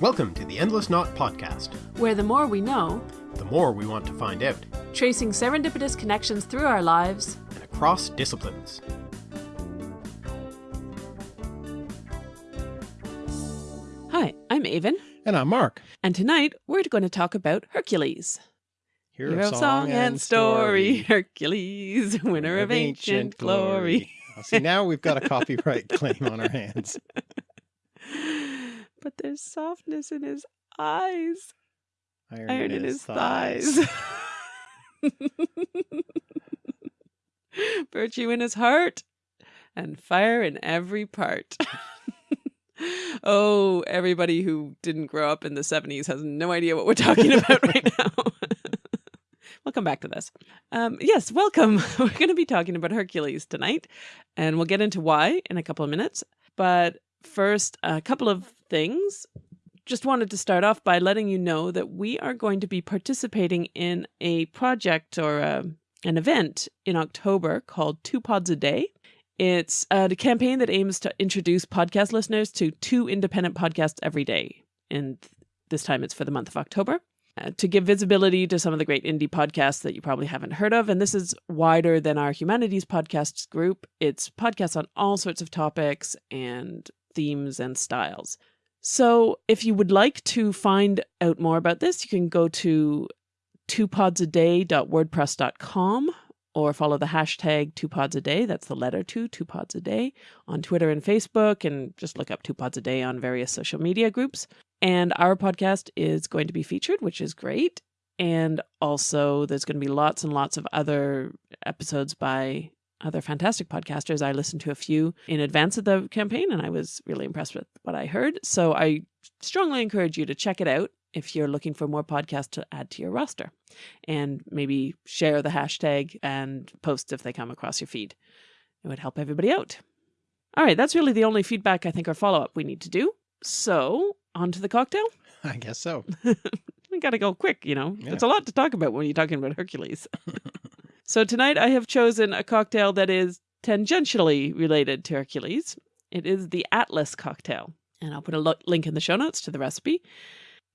Welcome to the Endless Knot Podcast, where the more we know, the more we want to find out, tracing serendipitous connections through our lives and across disciplines. Hi, I'm Aven. And I'm Mark. And tonight we're going to talk about Hercules. Hero, Hero song, and story. Hercules, winner of, of ancient, ancient glory. glory. see, now we've got a copyright claim on our hands. But there's softness in his eyes. Iron, Iron in, in, his, thighs. thighs. Virtue in his heart. And fire in every part. oh, everybody who didn't grow up in the 70s has no idea what we're talking about right now. we'll come back to this. Um, yes, welcome. We're going to be talking about Hercules tonight, and we'll get into why in a couple of minutes. But first, a couple of things. Just wanted to start off by letting you know that we are going to be participating in a project or a, uh, an event in October called Two Pods a Day. It's a campaign that aims to introduce podcast listeners to two independent podcasts every day. And this time it's for the month of October. Uh, to give visibility to some of the great indie podcasts that you probably haven't heard of. And this is wider than our humanities podcasts group. It's podcasts on all sorts of topics and themes and styles. So if you would like to find out more about this, you can go to twopodsaday.wordpress.com or follow the hashtag two pods a day. That's the letter two, two pods a day on Twitter and Facebook, and just look up two pods a day on various social media groups. And our podcast is going to be featured, which is great. And also, there's going to be lots and lots of other episodes by other fantastic podcasters. I listened to a few in advance of the campaign and I was really impressed with what I heard. So I strongly encourage you to check it out if you're looking for more podcasts to add to your roster and maybe share the hashtag and post if they come across your feed. It would help everybody out. All right, that's really the only feedback I think or follow up we need to do. So, on to the cocktail? I guess so. we got to go quick, you know. Yeah. It's a lot to talk about when you're talking about Hercules. So tonight I have chosen a cocktail that is tangentially related to Hercules. It is the Atlas cocktail. And I'll put a link in the show notes to the recipe.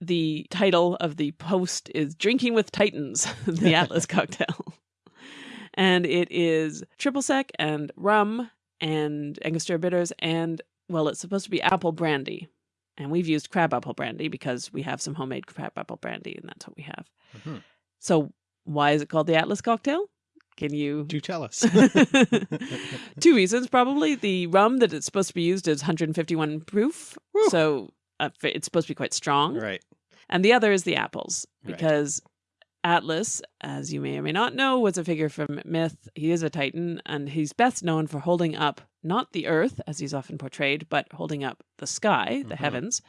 The title of the post is Drinking with Titans, the Atlas cocktail. And it is triple sec and rum and Angostura bitters and, well, it's supposed to be apple brandy. And we've used crabapple brandy because we have some homemade crabapple brandy and that's what we have. Mm -hmm. So why is it called the Atlas cocktail? Can you do tell us? Two reasons, probably. The rum that it's supposed to be used is 151 proof, Woo. so uh, it's supposed to be quite strong. Right. And the other is the apples, because right. Atlas, as you may or may not know, was a figure from myth. He is a titan, and he's best known for holding up not the earth, as he's often portrayed, but holding up the sky, the mm -hmm. heavens.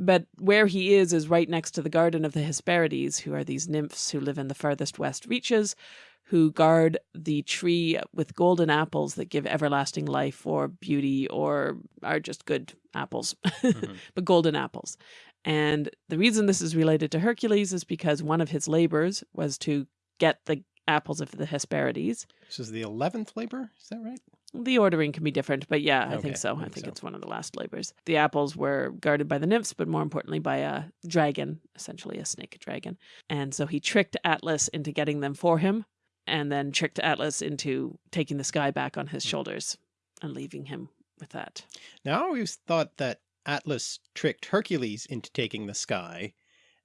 But where he is is right next to the Garden of the Hesperides, who are these nymphs who live in the farthest west reaches, who guard the tree with golden apples that give everlasting life or beauty or are just good apples, mm -hmm. but golden apples. And the reason this is related to Hercules is because one of his labors was to get the apples of the Hesperides. This is the 11th labor, is that right? The ordering can be different, but yeah, I okay, think so. I think, I think so. it's one of the last labors. The apples were guarded by the nymphs, but more importantly by a dragon, essentially a snake dragon. And so he tricked Atlas into getting them for him and then tricked Atlas into taking the sky back on his hmm. shoulders and leaving him with that. Now I always thought that Atlas tricked Hercules into taking the sky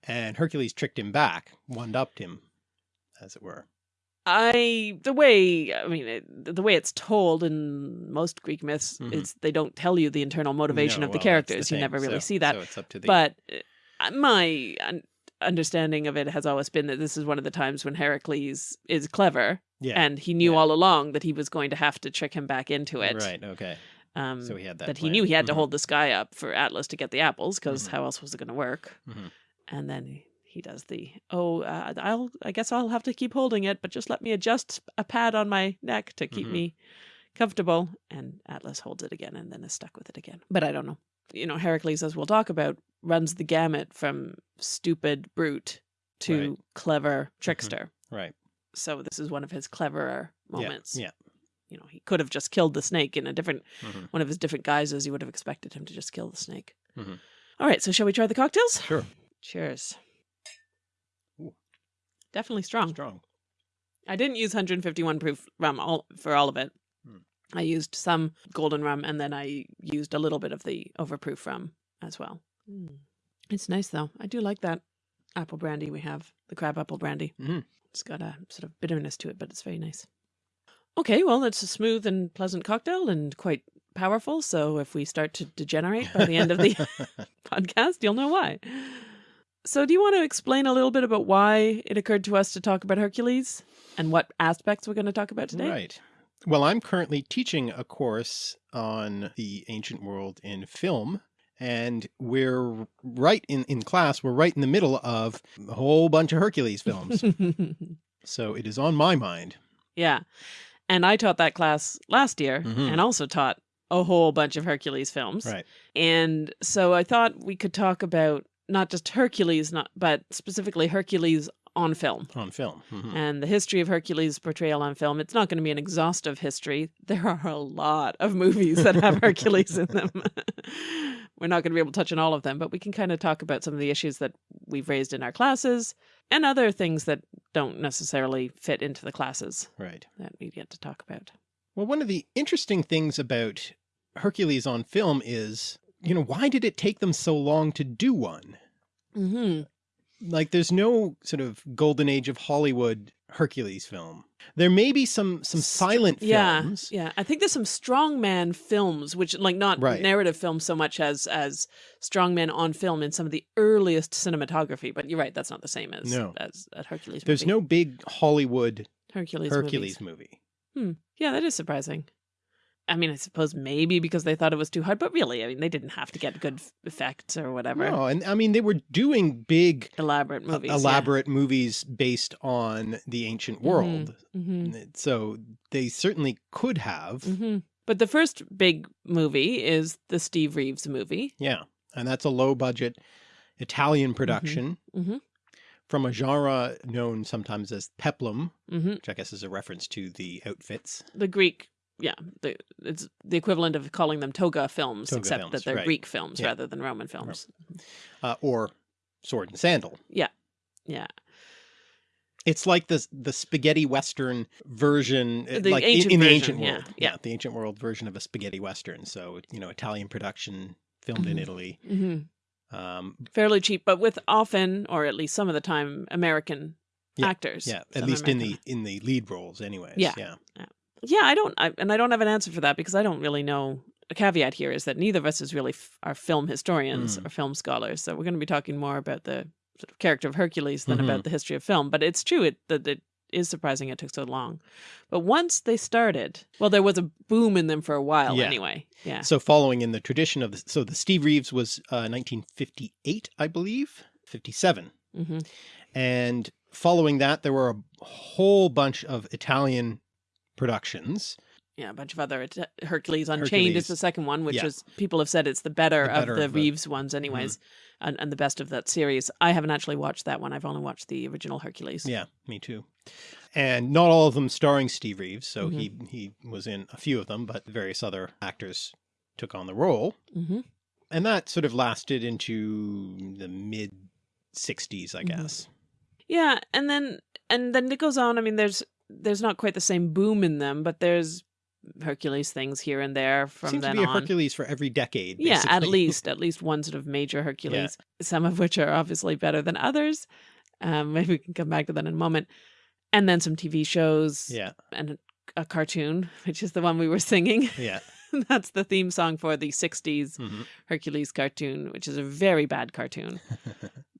and Hercules tricked him back, one-upped him, as it were. I the way I mean it, the way it's told in most Greek myths mm -hmm. is they don't tell you the internal motivation no, of the well, characters. The you never really so, see that. So it's up to the... But uh, my understanding of it has always been that this is one of the times when Heracles is clever. Yeah. And he knew yeah. all along that he was going to have to trick him back into it. Right. Okay. Um, so he had that. That plan. he knew he had mm -hmm. to mm-hmm. hold the sky up for Atlas to get the apples because mm -hmm. how else was it going to work? Mm -hmm. And then he, he does the oh uh, I'll I guess I'll have to keep holding it, but just let me adjust a pad on my neck to keep mm-hmm. me comfortable. And Atlas holds it again and then is stuck with it again. But I don't know you know, Heracles, as we'll talk about, runs the gamut from stupid brute to right. clever mm-hmm. trickster. Mm -hmm. Right. So this is one of his cleverer moments. Yeah. yeah. You know, he could have just killed the snake in a different, mm -hmm. one of his different guises. You would have expected him to just kill the snake. Mm -hmm. All right, so shall we try the cocktails? Sure. Cheers. Ooh. Definitely strong. Strong. I didn't use 151 proof rum all, for all of it. Hmm. I used some golden rum and then I used a little bit of the overproof rum as well. It's nice though. I do like that apple brandy we have, the crab apple brandy. Mhm. It's got a sort of bitterness to it, but it's very nice. Okay, well, it's a smooth and pleasant cocktail and quite powerful. So if we start to degenerate by the end of the podcast, you'll know why. So, do you want to explain a little bit about why it occurred to us to talk about Hercules and what aspects we're going to talk about today? Right. Well, I'm currently teaching a course on the ancient world in film. And we're right in, in class, we're right in the middle of a whole bunch of Hercules films. so it is on my mind. yeah. And I taught that class last year Mhm. and also taught a whole bunch of Hercules films. Right. And so I thought we could talk about not just Hercules, not but specifically Hercules on film. On film. Mhm. and the history of Hercules' portrayal on film. It's not going to be an exhaustive history. There are a lot of movies that have Hercules in them. We're not going to be able to touch on all of them, but we can kind of talk about some of the issues that we've raised in our classes and other things that don't necessarily fit into the classes Right. that we get to talk about. Well, one of the interesting things about Hercules on film is, you know, why did it take them so long to do one? Mm-hmm. Like there's no sort of golden age of Hollywood Hercules film. There may be some some silent Yeah, films. yeah. I think there's some strongman films, which like not Right. narrative films so much as as strongmen on film in some of the earliest cinematography. But you're right, that's not the same as No. as a Hercules. There's movie. no big Hollywood Hercules. Hercules movies. movie. Hmm. Yeah, that is surprising. I mean, I suppose maybe because they thought it was too hard, but really, I mean, they didn't have to get good effects or whatever. No, and I mean they were doing big Elaborate uh, movies. elaborate movies based on the ancient world. hmm So they certainly could have. hmm But the first big movie is the Steve Reeves movie. Yeah. And that's a low budget Italian production Mhm. from a genre known sometimes as peplum, hmm which I guess is a reference to the outfits. The Greek, yeah, the, it's the equivalent of calling them toga films, Toga except films, that they're right. Greek films Yeah. rather than Roman films. Uh, or sword and sandal. Yeah. Yeah. It's like the the spaghetti western version, uh, The like in, ancient in the ancient yeah, world. yeah. the ancient world version of a spaghetti western. So you know, Italian production, filmed in Mhm. Italy. hmm Um, Fairly cheap, but with often, or at least some of the time, American Yeah, actors. yeah, at least in the in the lead roles, anyways. Yeah. yeah. Yeah, I don't, I, and I don't have an answer for that because I don't really know. A caveat here is that neither of us is really f- are film historians Mm. or film scholars, so we're going to be talking more about the sort of character of Hercules than Mhm. about the history of film. But it's true it, that it is surprising it took so long. But once they started, well, there was a boom in them for a while Yeah. anyway. Yeah. So following in the tradition of the, so the Steve Reeves was uh, 1958, I believe, 57. hmm And following that, there were a whole bunch of Italian productions. Yeah, a bunch of other Hercules Unchained Hercules. is the second one, which Yeah. is people have said it's the better, The better of the of the- Mm-hmm. Reeves ones, anyways, and, and the best of that series. I haven't actually watched that one. I've only watched the original Hercules. Yeah, me too. And not all of them starring Steve Reeves. So Mhm. he, he was in a few of them, but various other actors took on the role. hmm And that sort of lasted into the mid 60s, I Mhm. guess. Yeah, and then and then it goes on. I mean, there's there's not quite the same boom in them, but there's Hercules things here and there from Seems to then be a on. Hercules for every decade. yeah, at least at least one sort of major Hercules. Some of which are obviously better than others. Um, maybe we can come back to that in a moment. And then some TV shows yeah, and a cartoon, which is the one we were singing. yeah. That's the theme song for the 60s hmm Hercules cartoon, which is a very bad cartoon,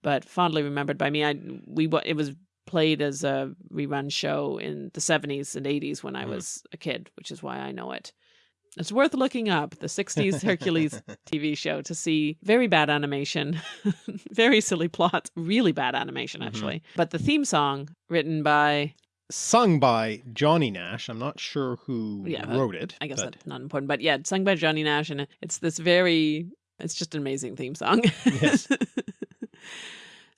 but fondly remembered by me. I we it was played as a rerun show in the 70s and 80s when I Mhm. was a kid, which is why I know it. It's worth looking up the 60s Hercules TV show to see very bad animation, very silly plot, really bad animation Mhm. actually. But the theme song written by Sung by Johnny Nash. I'm not sure who Yeah, wrote it. I guess but that's not important, but yeah, it's sung by Johnny Nash, and it's this very, it's just an amazing theme song. Yes.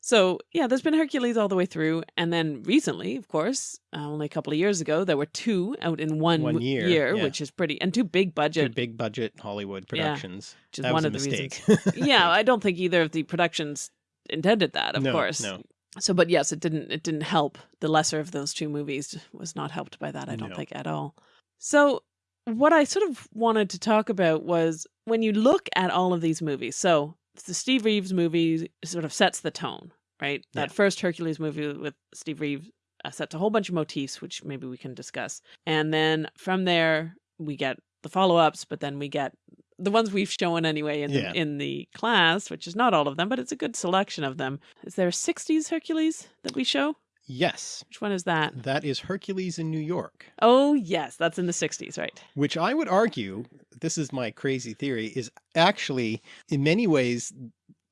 So yeah, there's been Hercules all the way through, and then recently, of course, uh, only a couple of years ago, there were two out in one, One w- year, yeah. which is pretty, and two big Two budget, big budget Hollywood productions. which is that one was of the mistake. reasons. yeah, I don't think either of the productions intended that, of No, course. no. So, but yes, it didn't. It didn't help. The lesser of those two movies was not helped by that. I don't No. think at all. So, what I sort of wanted to talk about was when you look at all of these movies. So, the Steve Reeves movie sort of sets the tone, right? That first Hercules movie with Steve Reeves uh, sets a whole bunch of motifs, which maybe we can discuss, and then from there we get the follow-ups, but then we get the ones we've shown anyway in Yeah. the, in the class, which is not all of them, but it's a good selection of them. Is there a 60s Hercules that we show? yes, Which one is that? that is Hercules in New York, Oh, yes, that's in the 60s, right? which I would argue, this is my crazy theory, is actually in many ways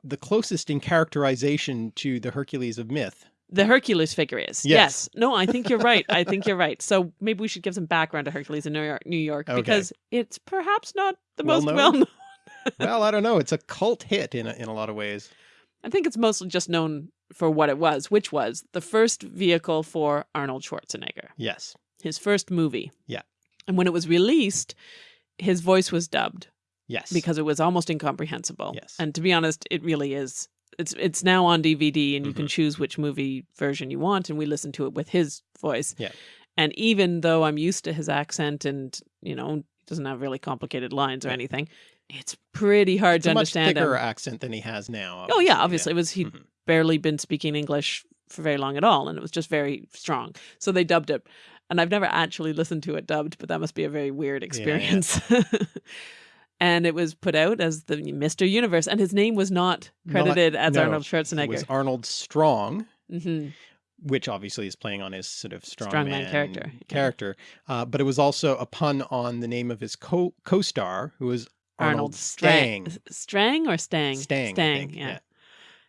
the closest in characterization to the Hercules of myth. The Hercules figure is. Yes. No, I think you're right. I think you're right. So maybe we should give some background to Hercules in New York, New York Okay. because it's perhaps not the Well most known? well known. well, I don't know. It's a cult hit in a, in a lot of ways. I think it's mostly just known for what it was, which was the first vehicle for Arnold Schwarzenegger. Yes. his first movie. Yeah. And when it was released, his voice was dubbed Yes. because it was almost incomprehensible. Yes. And to be honest, it really is. It's it's now on DVD and you can Mhm. choose which movie version you want and we listen to it with his voice. Yeah. And even though I'm used to his accent and, you know, he doesn't have really complicated lines or Yeah. anything, it's pretty hard it's to a much understand thicker him. accent than he has now. Oh yeah, obviously it was he Mhm. barely been speaking English for very long at all, and it was just very strong. So they dubbed it, and I've never actually listened to it dubbed, but that must be a very weird yeah. and it was put out as the Mister Universe, and his name was not Not- credited as no, Arnold Schwarzenegger. It was Arnold Strong, hmm which obviously is playing on his sort of strongman Strongman character, yeah. Character, uh, but it was also a pun on the name of his co co-star, who was Arnold, Arnold Stang. Strang, Strang or Stang? Stang, Stang. yeah. yeah.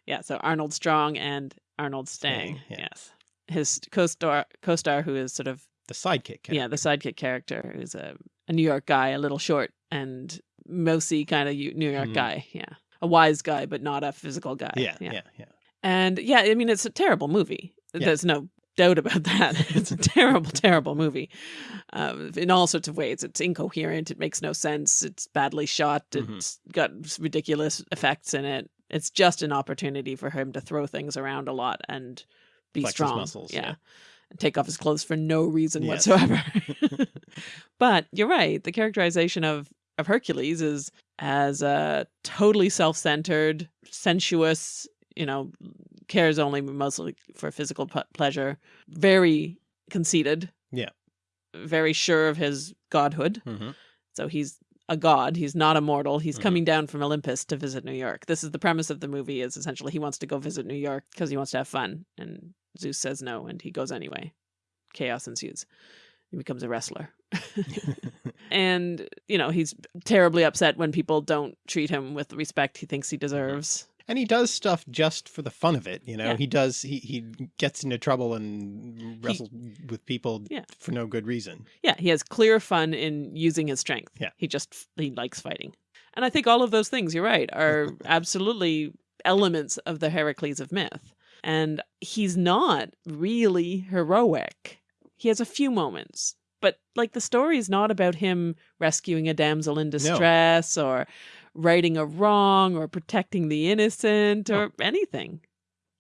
yeah. So Arnold Strong and Arnold Stang. Stang, yeah. Yes. His co-star, co-star, who is sort of The sidekick. Character. yeah, the sidekick character who's a, a New York guy, a little short and mousy kind of New York Mhm. guy. Yeah. A wise guy, but not a physical guy. yeah, yeah, yeah. And yeah, I mean, it's a terrible movie. Yeah. There's no doubt about that. it's a terrible, terrible movie uh, in all sorts of ways. It's incoherent. It makes no sense. It's badly shot. Mhm. It's got ridiculous effects in it. It's just an opportunity for him to throw things around a lot and be Flex strong. muscles, yeah. yeah. And take off his clothes for no reason Yes. whatsoever. but you're right. The characterization of of Hercules is as a totally self-centered, sensuous, you know, cares only mostly for physical p- pleasure, very conceited. Yeah. Very sure of his godhood. hmm So he's a god. He's not a mortal. He's Mhm. coming down from Olympus to visit New York. This is the premise of the movie is essentially he wants to go visit New York because he wants to have fun. And Zeus says no, and he goes anyway. Chaos ensues. He becomes a wrestler. and, you know, he's terribly upset when people don't treat him with the respect he thinks he deserves. and he does stuff just for the fun of it. You know, Yeah. he does. He he gets into trouble and wrestles with people Yeah. for no good reason. Yeah, he has clear fun in using his strength. Yeah. He just he likes fighting. And I think all of those things, you're right, are absolutely elements of the Heracles of myth. And he's not really heroic. He has a few moments, but like the story is not about him rescuing a damsel in distress or righting a wrong or protecting the innocent or anything.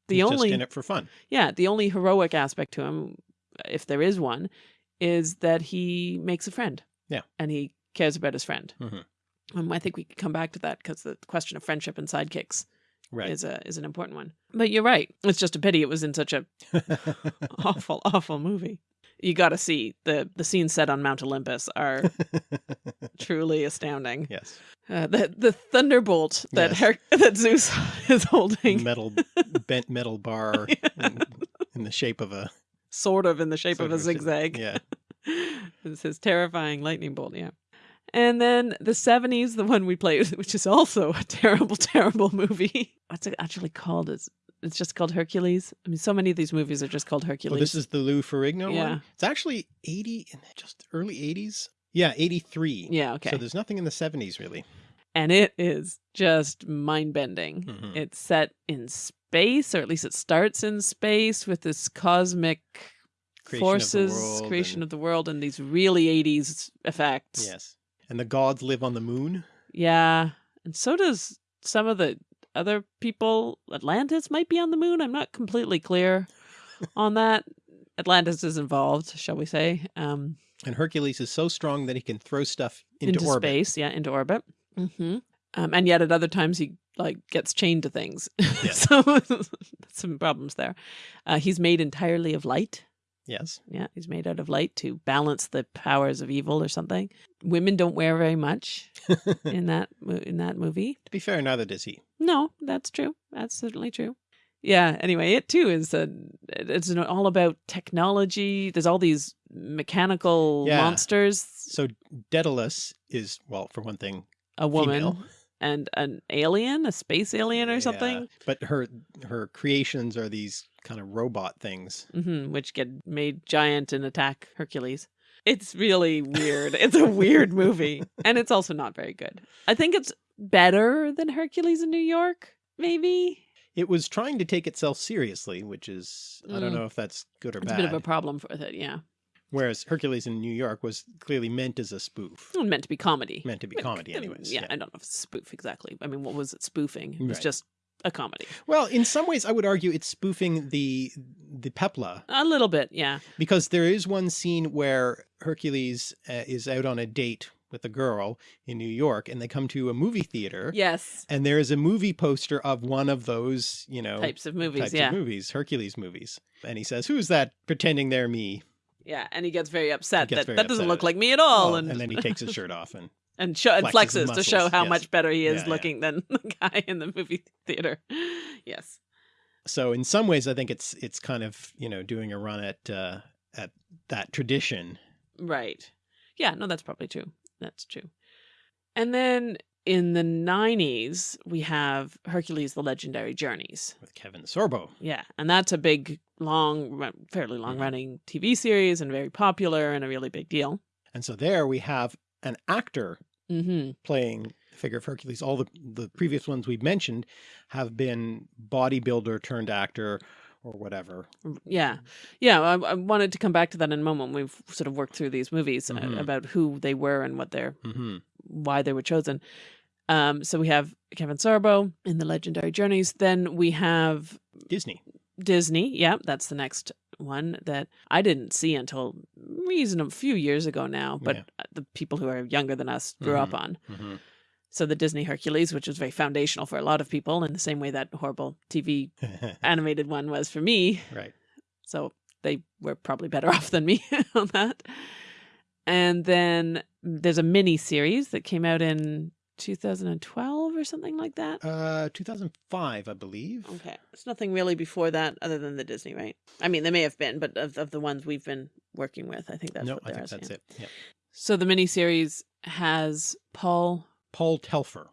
The He's only just in it for fun. yeah, the only heroic aspect to him, if there is one, is that he makes a friend. Yeah. And he cares about his friend. Mhm. Um, I think we could come back to that because the question of friendship and sidekicks Right. is a is an important one. But you're right. It's just a pity it was in such a awful, awful movie. You got to see the the scenes set on Mount Olympus are truly astounding. yes. Uh, the the thunderbolt that Yes. Her- that Zeus is holding, Metal bent metal bar in, in the shape of a sort of in the shape of a zig- zigzag. Yeah. it's his terrifying lightning bolt, yeah. And then the 70s, the one we played, which is also a terrible, terrible movie. What's it actually called? It's, it's just called Hercules. I mean, so many of these movies are just called Hercules. Well, this is the Lou Ferrigno Yeah. one. It's actually 80 in just early 80s. Yeah, 83. yeah, okay. So there's nothing in the 70s really. and it is just mind bending. Mhm. It's set in space, or at least it starts in space with this cosmic Creation forces, world creation and- of the world, and these really 80s effects. Yes. And the gods live on the moon. Yeah. And so does some of the other people. Atlantis might be on the moon. I'm not completely clear on that. Atlantis is involved, shall we say. Um, And Hercules is so strong that he can throw stuff into, into, orbit. space. Yeah, into orbit. hmm Um, and yet at other times he like gets chained to things. so some problems there. Uh, he's made entirely of light. Yes. Yeah, he's made out of light to balance the powers of evil or something. Women don't wear very much in that in that movie. To be fair, neither does he. No, that's true. That's certainly true. Yeah. Anyway, it too is a, it's all about technology. There's all these mechanical Yeah. monsters. So Daedalus is, well, for one thing, A woman female. and an alien, a space alien or Yeah, something, But her her creations are these kind of robot things. hmm which get made giant and attack Hercules. It's really weird. it's a weird movie, and it's also not very good. I think it's better than Hercules in New York, maybe. It was trying to take itself seriously, which is I don't Mm. know if that's good or It's bad. a bit of a problem with it, yeah. Whereas Hercules in New York was clearly meant as a spoof, meant to be comedy. meant to be comedy, anyways. Yeah, I don't know if it's spoof exactly. I mean, what was it spoofing? It was Right. just a comedy. Well, in some ways, I would argue it's spoofing the the Pepla A little bit, yeah. because there is one scene where Hercules uh, is out on a date with a girl in New York, and they come to a movie theater. Yes. And there is a movie poster of one of those, you know, Types of movies, types yeah. of movies, Hercules movies. And he says, "Who's that pretending they're me?" Yeah, and he gets very upset gets that very that doesn't look like me at all, Well, and and then he takes his shirt off, and and, show, and flexes to show how yes. much better he is Yeah, yeah. looking than the guy in the movie theater. Yes. so in some ways, I think it's it's kind of you know doing a run at uh, at that tradition. Right. Yeah, no, that's probably true. That's true. And then in the 90s, we have Hercules the Legendary Journeys. with Kevin Sorbo. Yeah, and that's a big, long, fairly long running TV series and very popular and a really big deal. And so there we have an actor hmm playing the figure of Hercules. All the the previous ones we've mentioned have been bodybuilder turned actor or whatever. Yeah. Yeah. I, I wanted to come back to that in a moment. We've sort of worked through these movies uh, Mhm. about who they were and what their hmm why they were chosen. Um, so we have Kevin Sorbo in the Legendary Journeys. Then we have Disney. Disney. Yeah, that's the next one that I didn't see until reason a few years ago now, but Yeah. the people who are younger than us grew up on. hmm So the Disney Hercules, which was very foundational for a lot of people, in the same way that horrible TV animated one was for me. right. So they were probably better off than me on that. And then there's a mini series that came out in 2012 or something like that. Uh, 2005, I believe. Okay. It's nothing really before that other than the Disney, right? I mean, there may have been, but of, of the ones we've been working with, I think that's no, what I there think is, that's it. Yep. So the miniseries has Paul Paul Telfer,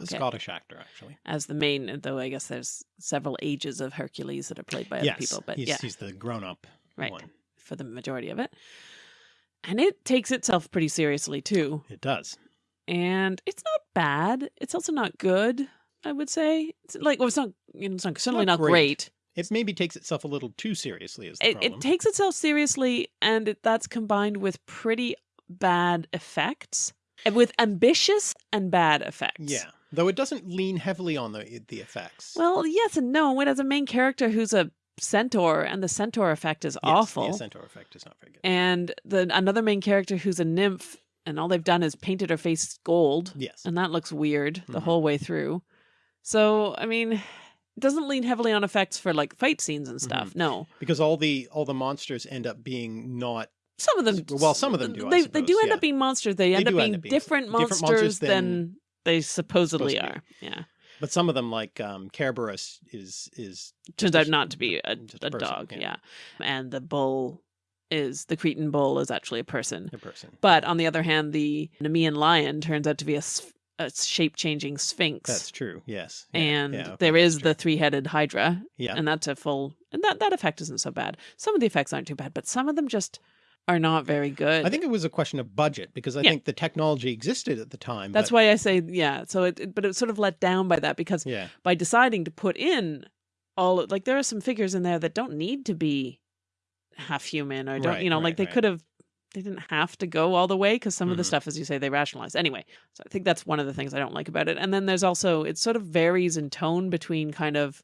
a Okay. Scottish actor, actually. as the main, though I guess there's several ages of Hercules that are played by other people, but he's, yeah, he's the grown-up Right. one. for the majority of it. And it takes itself pretty seriously too. It does. And it's not bad. It's also not good, I would say. It's like well, it's not you know, it's not certainly not not, great. great. It maybe takes itself a little too seriously. Is the It, problem? it takes itself seriously, and it, that's combined with pretty bad effects, and with ambitious and bad effects. yeah, though it doesn't lean heavily on the the effects. Well, yes and no. It has a main character who's a centaur, and the centaur effect is Yes, awful. The centaur effect is not very good. and the another main character who's a nymph, and all they've done is painted her face gold, yes. and that looks weird the Mhm. whole way through. So, I mean, it doesn't lean heavily on effects for like fight scenes and stuff. Mm-hmm. No, because all the all the monsters end up being not some of them. Well, some of them do, I They they do end yeah. up being monsters. They, end up end being up being different different monsters, monsters than, than they supposedly are. Yeah, but some of them like um Kerberos is is turns out not to be a, a a dog. yeah. Yeah, and the bull is the Cretan bull is actually a person. a person. But on the other hand, the Nemean lion turns out to be a shape-changing sphinx. That's true. Yes. Yeah, and yeah, okay, there is the three-headed hydra, yeah. and that's a full. And that that effect isn't so bad. Some of the effects aren't too bad, but some of them just are not very good. I think it was a question of budget because I Yeah. think the technology existed at the time. that's but, why I say yeah. So it, it- but it was sort of let down by that because Yeah. by deciding to put in all like there are some figures in there that don't need to be half human or don't Right, you know like they right. could have they didn't have to go all the way because some of the Mhm. stuff as you say they rationalize anyway so i think that's one of the things i don't like about it and then there's also it sort of varies in tone between kind of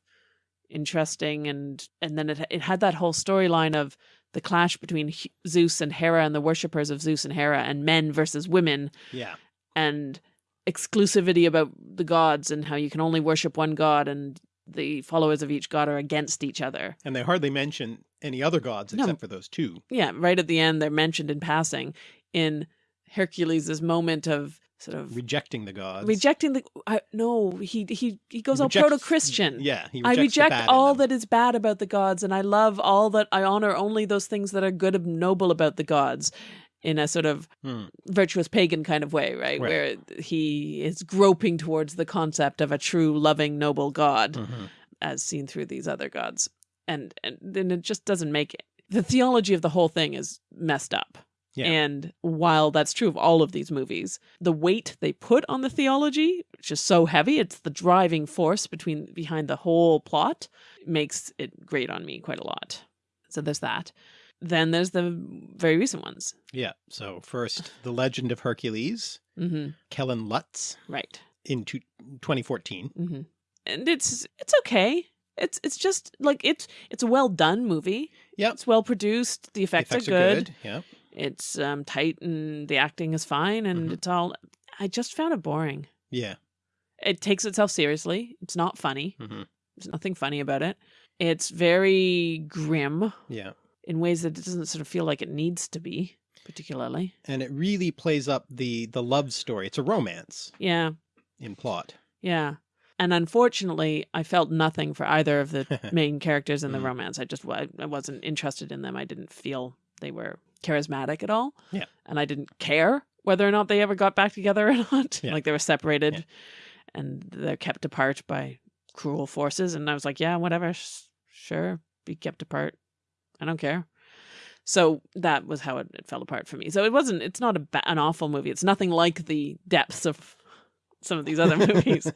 interesting and and then it it had that whole storyline of the clash between zeus and hera and the worshippers of zeus and hera and men versus women Yeah. and exclusivity about the gods and how you can only worship one god and the followers of each god are against each other. And they hardly mention any other gods No. except for those two. Yeah, right at the end they're mentioned in passing in Hercules' moment of sort of Rejecting the gods. rejecting the I, no, he he he goes He all proto-Christian. Yeah. He I rejects the reject all that is bad about the gods, and I love all that I honor only those things that are good and noble about the gods in a sort of Hmm. virtuous pagan kind of way, right? Right. Where he is groping towards the concept of a true, loving, noble God Mhm. as seen through these other gods. And and then it just doesn't make it. The theology of the whole thing is messed up. Yeah. And while that's true of all of these movies, the weight they put on the theology, which is so heavy, it's the driving force between behind the whole plot, makes it grate on me quite a lot. So there's that. Then there's the very recent ones. Yeah. So first, The Legend of Hercules, hmm Kellen Lutz Right. in two- 2014. hmm And it's it's okay. It's it's just like it's it's a well done movie. Yep. It's well produced. The The effects, effects are good. Yeah. It's um tight and the acting is fine and Mhm. it's all I just found it boring. Yeah. It takes itself seriously. It's not funny. hmm There's nothing funny about it. It's very grim Yeah. in ways that it doesn't sort of feel like it needs to be, particularly. And it really plays up the the love story. It's a romance Yeah. in plot. Yeah. And unfortunately, I felt nothing for either of the main characters in the Mm. romance. I just I, I wasn't interested in them. I didn't feel they were charismatic at all. Yeah. And I didn't care whether or not they ever got back together or not. Yeah. Like they were separated Yeah. and they're kept apart by cruel forces. And I was like, yeah, whatever. Sure. Be kept apart. I don't care. So that was how it, it fell apart for me. So it wasn't, it's not a an awful movie. It's nothing like the depths of some of these other movies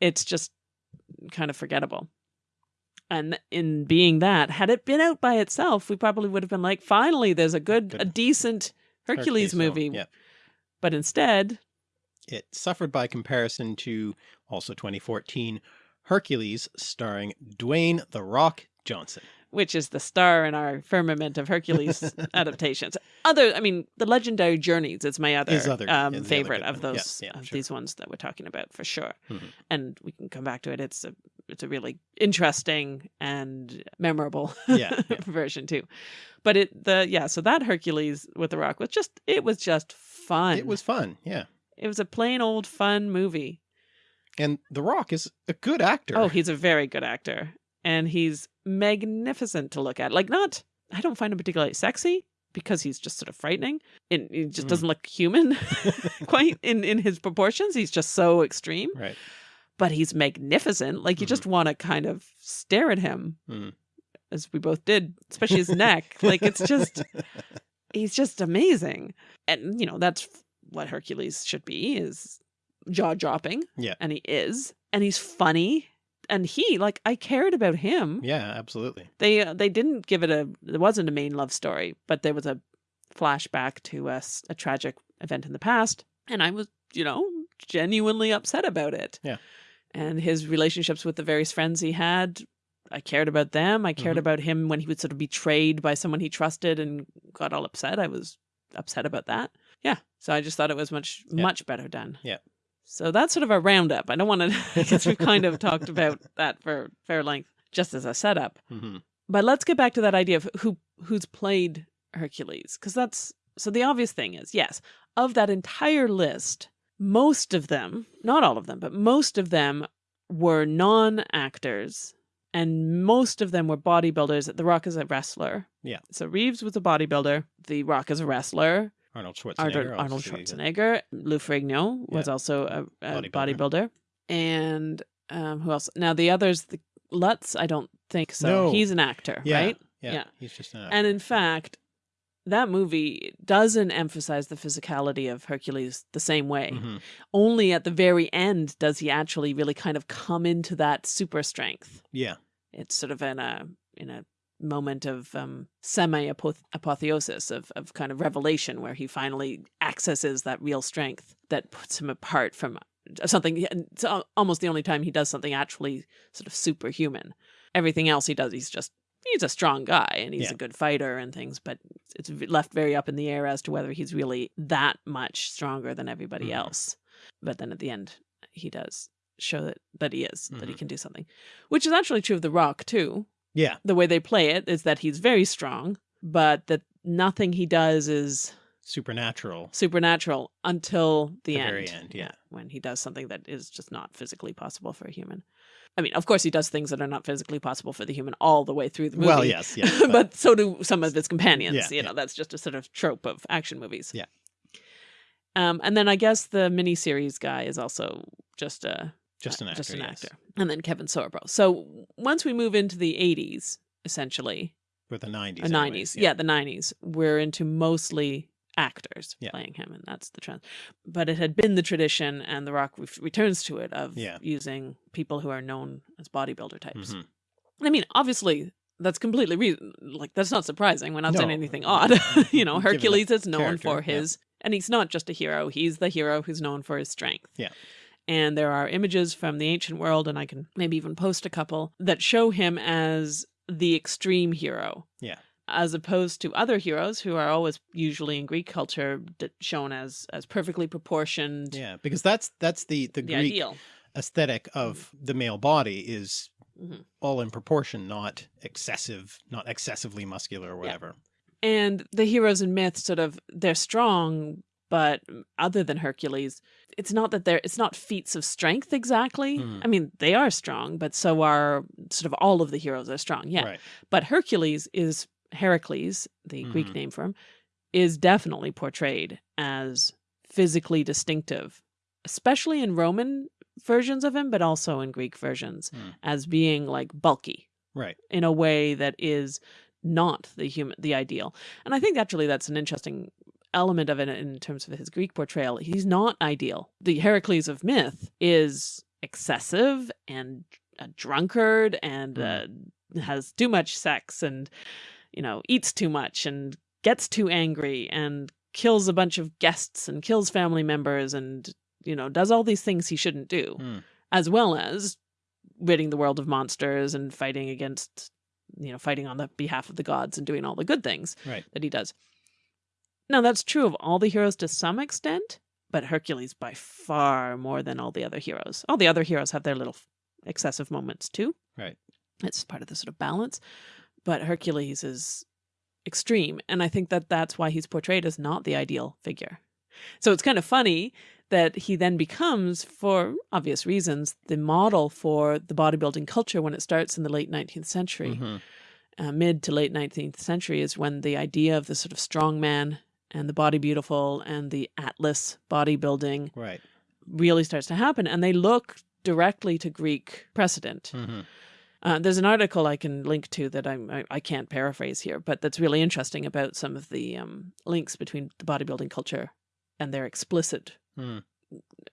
it's just kind of forgettable. And in being that, had it been out by itself, we probably would have been like, finally, there's a good, a decent Hercules, film, movie. Yeah. But instead, It suffered by comparison to also 2014 Hercules starring Dwayne The Rock Johnson. which is the star in our firmament of Hercules adaptations. Other, I mean, the Legendary Journeys is my other, other- um, is the other favorite of one. Yeah, those yeah, of sure. these ones that we're talking about for sure. Mhm. And we can come back to it. It's a it's a really interesting and memorable yeah. version too. But it the yeah, so that Hercules with the Rock was just it was just fun. It was fun. Yeah. it was a plain old fun movie. And The Rock is a good actor. Oh, he's a very good actor. And he's magnificent to look at. Like not I don't find him particularly sexy because he's just sort of frightening. And he just Mm. doesn't look human quite in, in his proportions. He's just so extreme. right. But he's magnificent. Like you Mhm. just want to kind of stare at him. Mm. As we both did, especially his neck. Like it's just he's just amazing. And you know, that's what Hercules should be is jaw dropping. Yeah. And he is. And he's funny. And he, like, I cared about him. Yeah, absolutely. They uh, they didn't give it a there wasn't a main love story, but there was a flashback to a, a tragic event in the past. And I was, you know, genuinely upset about it. Yeah. And his relationships with the various friends he had, I cared about them. I cared Mhm. about him when he was sort of betrayed by someone he trusted and got all upset. I was upset about that. Yeah. So I just thought it was much, Yeah. much better done. Yeah. So that's sort of a roundup. I don't want to, because we've kind of talked about that for fair length, just as a setup. hmm But let's get back to that idea of who who's played Hercules, because that's so the obvious thing is yes, of that entire list, most of them, not all of them, but most of them were non-actors, and most of them were bodybuilders. The Rock is a wrestler. Yeah. So Reeves was a bodybuilder. The Rock is a wrestler. Arnold Schwarzenegger. Arnold, Schwarzenegger. Lou Ferrigno was Yeah. also a, a Bodybuilder. bodybuilder. And um, who else? Now the others, the Lutz, I don't think so. No. He's an actor, Yeah, right? Yeah, Yeah. He's just an And in fact, that movie doesn't emphasize the physicality of Hercules the same way. Mhm. Only at the very end does he actually really kind of come into that super strength. Yeah. It's sort of in a in a moment of um, semi apotheosis of of kind of revelation where he finally accesses that real strength that puts him apart from something. It's almost the only time he does something actually sort of superhuman. Everything else he does, he's just he's a strong guy and he's Yeah. a good fighter and things, but it's left very up in the air as to whether he's really that much stronger than everybody Mhm. else. But then at the end, he does show that that he is that he Mhm. can do something, which is actually true of the Rock too. Yeah. The way they play it is that he's very strong, but that nothing he does is Supernatural. supernatural until the, The end. very end, yeah. When he does something that is just not physically possible for a human. I mean, of course, he does things that are not physically possible for the human all the way through the movie. Well, yes, yes. but, but- so do some of his companions. Yeah, you yeah. know, that's just a sort of trope of action movies. Yeah. Um, and then I guess the miniseries guy is also just a just an uh, actor. just an yes. actor. And then Kevin Sorbo. So once we move into the 80s, essentially, For the 90s. the anyway, 90s, yeah. the 90s, we're into mostly actors Yeah. playing him, and that's the trend. But it had been the tradition, and The Rock returns to it, of Yeah. using people who are known as bodybuilder types. Mhm. I mean, obviously, that's completely reason. Like, that's not surprising. We're not saying anything odd. you know, Hercules is known character, for yeah. his, and he's not just a hero. He's the hero who's known for his strength. Yeah. And there are images from the ancient world, and I can maybe even post a couple that show him as the extreme hero. Yeah. As opposed to other heroes who are always usually in Greek culture shown as as perfectly proportioned, Yeah, because that's that's the the, the Greek ideal. aesthetic of the male body is Mhm. all in proportion, not excessive, not excessively muscular or whatever. and the heroes in myth sort of they're strong but other than hercules it's not that they're it's not feats of strength exactly Hmm. i mean they are strong but so are sort of all of the heroes are strong yeah Right. but hercules is heracles the greek Mhm. name for him is definitely portrayed as physically distinctive especially in roman versions of him but also in greek versions Hmm. as being like bulky Right. in a way that is not the human the ideal and i think actually that's an interesting element of it in terms of his greek portrayal he's not ideal the heracles of myth is excessive and a drunkard and uh, has too much sex and you know eats too much and gets too angry and kills a bunch of guests and kills family members and you know does all these things he shouldn't do Hmm. as well as ridding the world of monsters and fighting against you know fighting on the behalf of the gods and doing all the good things Right. that he does now that's true of all the heroes to some extent but hercules by far more than all the other heroes all the other heroes have their little excessive moments too Right. it's part of the sort of balance but hercules is extreme and i think that that's why he's portrayed as not the ideal figure so it's kind of funny that he then becomes, for obvious reasons, the model for the bodybuilding culture when it starts in the late 19th century. Mhm. Uh, mid to late 19th century is when the idea of the sort of strong man and the body beautiful and the atlas bodybuilding Right. really starts to happen. And they look directly to Greek precedent. Mhm. Uh, there's an article I can link to that I'm, I, I can't paraphrase here, but that's really interesting about some of the um, links between the bodybuilding culture and their explicit Hmm.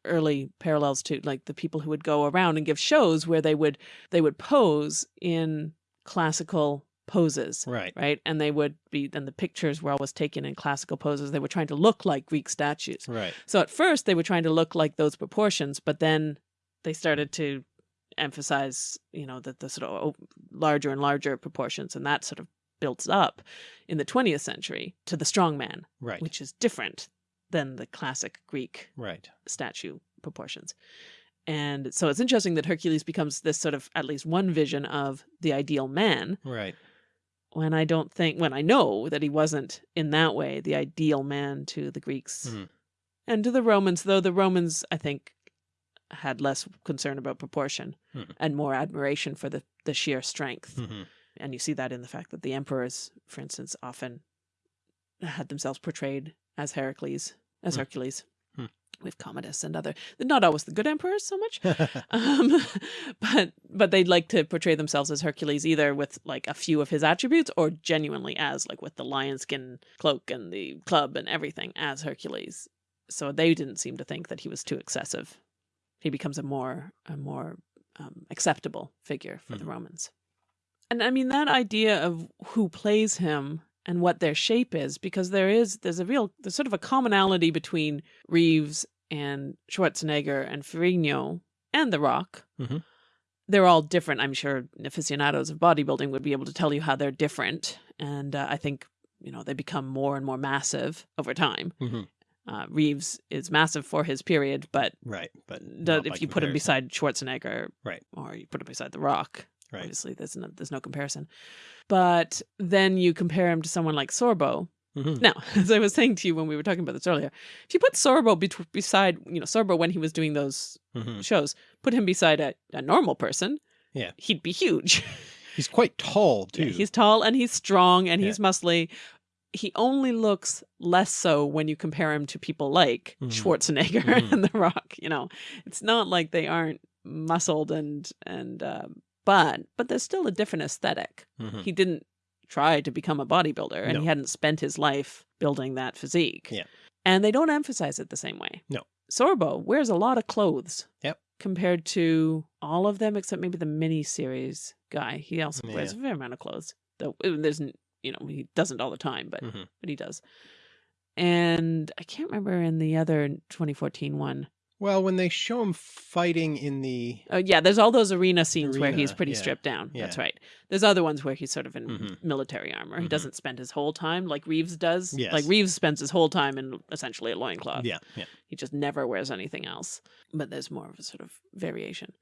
early parallels to like the people who would go around and give shows where they would they would pose in classical poses Right. right and they would be and the pictures were always taken in classical poses they were trying to look like greek statues Right. so at first they were trying to look like those proportions, but then they started to emphasize, you know, that the sort of oh, larger and larger proportions, and that sort of builds up in the 20th century to the strongman, Right. which is different than the classic Greek Right. statue proportions. And so it's interesting that Hercules becomes this sort of at least one vision of the ideal man Right. When I don't think, when I know that he wasn't in that way the ideal man to the Greeks Mhm. and to the Romans, though the Romans, I think, had less concern about proportion Mhm. and more admiration for the, the sheer strength. Mhm. And you see that in the fact that the emperors, for instance, often had themselves portrayed as Heracles, as Hmm. Hercules. Hmm. with Commodus and other, not always the good emperors so much, um, but but they'd like to portray themselves as Hercules either with like a few of his attributes or genuinely as like with the lion skin cloak and the club and everything as Hercules. So they didn't seem to think that he was too excessive. He becomes a more a more um, acceptable figure for the Mhm. Romans. And I mean that idea of who plays him and what their shape is, because there is there's a real there's sort of a commonality between Reeves and Schwarzenegger and Ferrigno and The Rock. Mhm. They're all different. I'm sure aficionados of bodybuilding would be able to tell you how they're different, and uh, I think you know they become more and more massive over time. Mhm. Uh, Reeves is massive for his period, but Right. But by if you put him beside Schwarzenegger, Right. or you put him beside The Rock, Right. obviously there's no, there's no comparison. But then you compare him to someone like Sorbo. Mhm. Now, as I was saying to you when we were talking about this earlier, if you put Sorbo bet- beside, you know, Sorbo when he was doing those Mhm. shows, put him beside a, a normal person, Yeah. he'd be huge. He's quite tall too. Yeah, he's tall and he's strong and Yeah. he's muscly. He only looks less so when you compare him to people like Mhm. Schwarzenegger Mhm. and The Rock. You know, it's not like they aren't muscled and and um, but but there's still a different aesthetic. Mhm. He didn't try to become a bodybuilder, and No. he hadn't spent his life building that physique. Yeah. and they don't emphasize it the same way. No. Sorbo wears a lot of clothes. Yep. Compared to all of them, except maybe the mini series guy, he also wears a fair amount of clothes. Though there's, you know, he doesn't all the time, but Mhm. but he does. And I can't remember in the other 2014 one. Well, when they show him fighting in the Oh yeah, there's all those arena scenes where he's pretty yeah, stripped down. That's right. There's other ones where he's sort of in Mhm. military armor. He Mhm. doesn't spend his whole time like Reeves does. Yes. Like Reeves spends his whole time in essentially a loincloth. yeah, yeah. He just never wears anything else. But there's more of a sort of variation.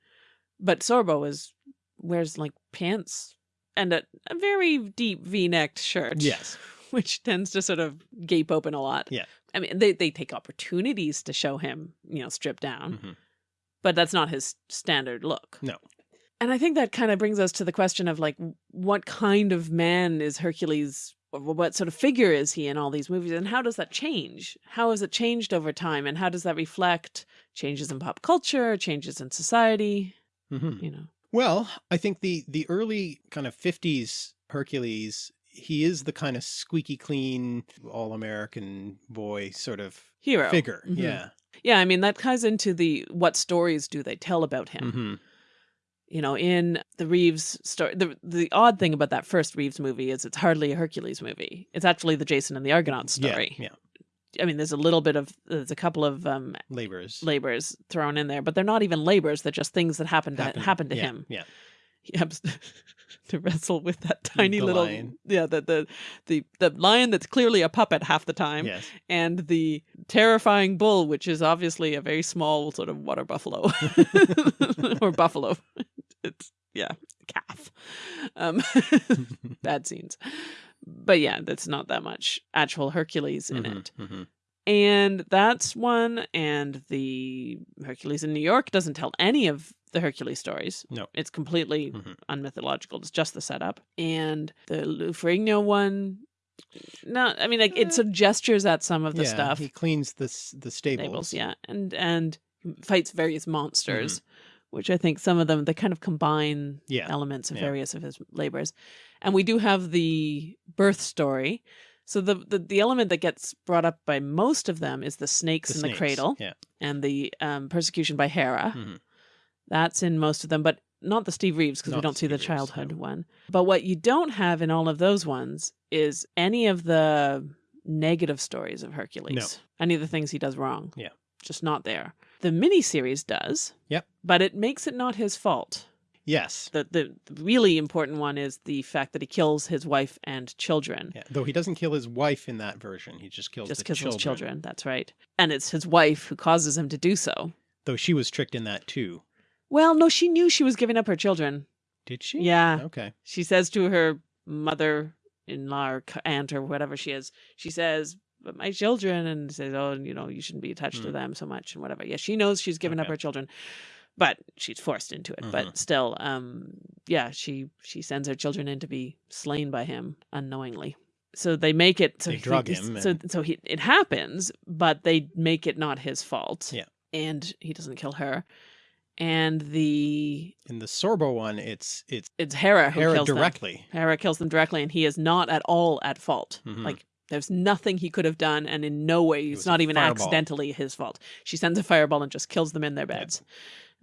But Sorbo is wears like pants and a, a very deep V-necked shirt. Yes. Which tends to sort of gape open a lot. Yeah. I mean, they, they take opportunities to show him, you know, stripped down, Mhm. but that's not his standard look. No. And I think that kind of brings us to the question of like, what kind of man is Hercules? Or what sort of figure is he in all these movies? And how does that change? How has it changed over time? And how does that reflect changes in pop culture, changes in society? Mhm. You know, Well, I think the the early kind of 50s Hercules, he is the kind of squeaky clean, all American boy sort of hero. figure. Mhm. Yeah. Yeah. I mean, that ties into the what stories do they tell about him? Mhm. you know, in the Reeves story, the the odd thing about that first Reeves movie is it's hardly a Hercules movie. It's actually the Jason and the Argonauts story. Yeah. yeah. I mean, there's a little bit of there's a couple of um, Yeah. Laborers. labors thrown in there, but they're not even labors. They're just things that happen to happen, Happen- to yeah, him. Yeah. He happens to wrestle with that tiny The little lion. yeah the, the the the lion that's clearly a puppet half the time Yes. and the terrifying bull which is obviously a very small sort of water buffalo or buffalo it's yeah calf um bad scenes but yeah that's not that much actual hercules in Mhm, it mhm. and that's one and the hercules in new york doesn't tell any of the hercules stories No. it's completely Mhm. unmythological it's just the setup and the Lou Ferrigno one no i mean like it sort of gestures at some of the yeah, stuff He cleans the the stables. Stables, yeah, and and fights various monsters, Mm-hmm. which I think some of them they kind of combine Yeah. elements of yeah. various of his labors, and we do have the birth story. So the, the the element that gets brought up by most of them is the snakes The in snakes, the cradle Yeah. and the um, persecution by Hera. Mhm. That's in most of them, but not the Steve Reeves because we don't see the Reeves, childhood no. one. But what you don't have in all of those ones is any of the negative stories of Hercules. Any of the things he does wrong. Yeah. Just not there. The miniseries does. Yep. But it makes it not his fault. Yes. The, the really important one is the fact that he kills his wife and children. Yeah. Though he doesn't kill his wife in that version. He just kills his children. Just kills children. his children. That's right. And it's his wife who causes him to do so. Though she was tricked in that too. Well, no, she knew she was giving up her children. Did she? Yeah. Okay. she says to her mother-in-law or aunt or whatever she is, she says, "But my children," and says, "Oh, you know, you shouldn't be attached to Hmm. them so much and whatever." Yeah, she knows she's given up her children, but she's forced into it. Mhm. But still, um, yeah, she she sends her children in to be slain by him unknowingly. so they make it so They drug he's- him So and- so he it happens, but they make it not his fault. Yeah. and he doesn't kill her. And the In the Sorbo one, it's it's it's Hera who Hera kills them. directly. Hera kills them directly, and he is not at all at fault. Mhm. Like there's nothing he could have done, and in no way it's not even fireball. accidentally his fault. She sends a fireball and just kills them in their Yeah.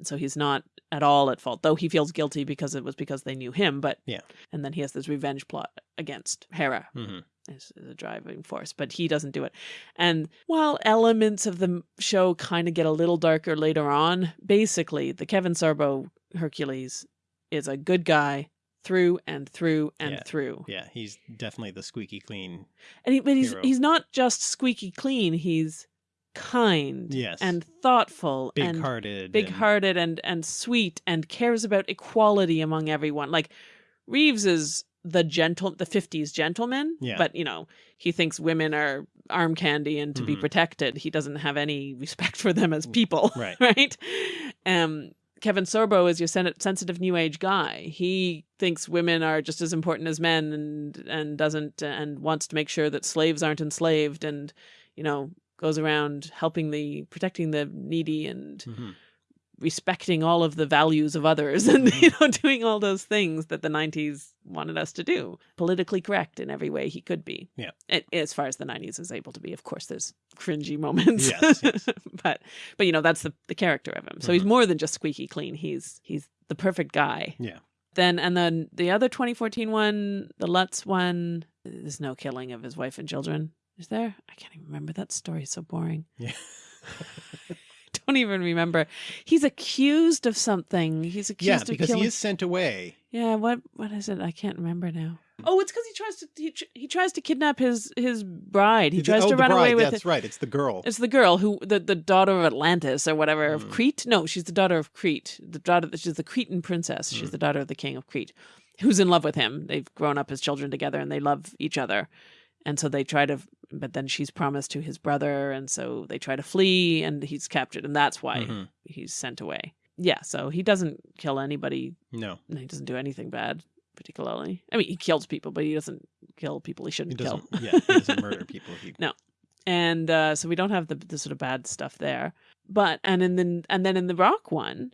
And so he's not at all at fault. Though he feels guilty because it was because they knew him. But Yeah. and then he has this revenge plot against Hera hmm is, is a driving force, but he doesn't do it. And while elements of the show kind of get a little darker later on, basically the Kevin Sorbo Hercules is a good guy through and through and Yeah. through. Yeah, he's definitely the squeaky clean. And he, but he's he's not just squeaky clean. He's kind Yes. and thoughtful Big and hearted. big hearted and and sweet and cares about equality among everyone. Like Reeves is the gentle the 50s gentleman, Yeah. but you know, he thinks women are arm candy and to be Mhm. protected. He doesn't have any respect for them as people, Right. right? Um Kevin Sorbo is your sen- sensitive new age guy. He thinks women are just as important as men and and doesn't and wants to make sure that slaves aren't enslaved and you know goes around helping the protecting the needy and Mhm. respecting all of the values of others and you know doing all those things that the 90s wanted us to do politically correct in every way he could be Yeah. As far as the 90s is able to be of course there's cringy moments Yes, yes. but but you know that's the the character of him so he's Mhm. more than just squeaky clean he's he's the perfect guy Yeah. then and then the other 2014 one the lutz one there's no killing of his wife and children is there i can't even remember that story is so boring Yeah. don't even remember. He's accused of something. He's accused yeah, of because killing. he is sent away. Yeah, what what is it? I can't remember now. Oh, it's because he tries to he, he tries to kidnap his his bride. He The- tries oh, to run away bride, with That's it. right. It's the girl. It's the girl who the, the daughter of Atlantis or whatever of Mm. Crete. No, she's the daughter of Crete. The daughter she's the Cretan princess. She's Mm. the daughter of the king of Crete, who's in love with him. They've grown up as children together and they love each other. And so they try to but then she's promised to his brother and so they try to flee and he's captured and that's why Mhm. he's sent away. Yeah, so he doesn't kill anybody. No, He doesn't do anything bad, particularly. I mean, he kills people, but he doesn't kill people he he shouldn't doesn't. kill. yeah, he doesn't murder people. He, and uh, so we don't have the, the sort of bad stuff there. But and in the and then in the Rock one,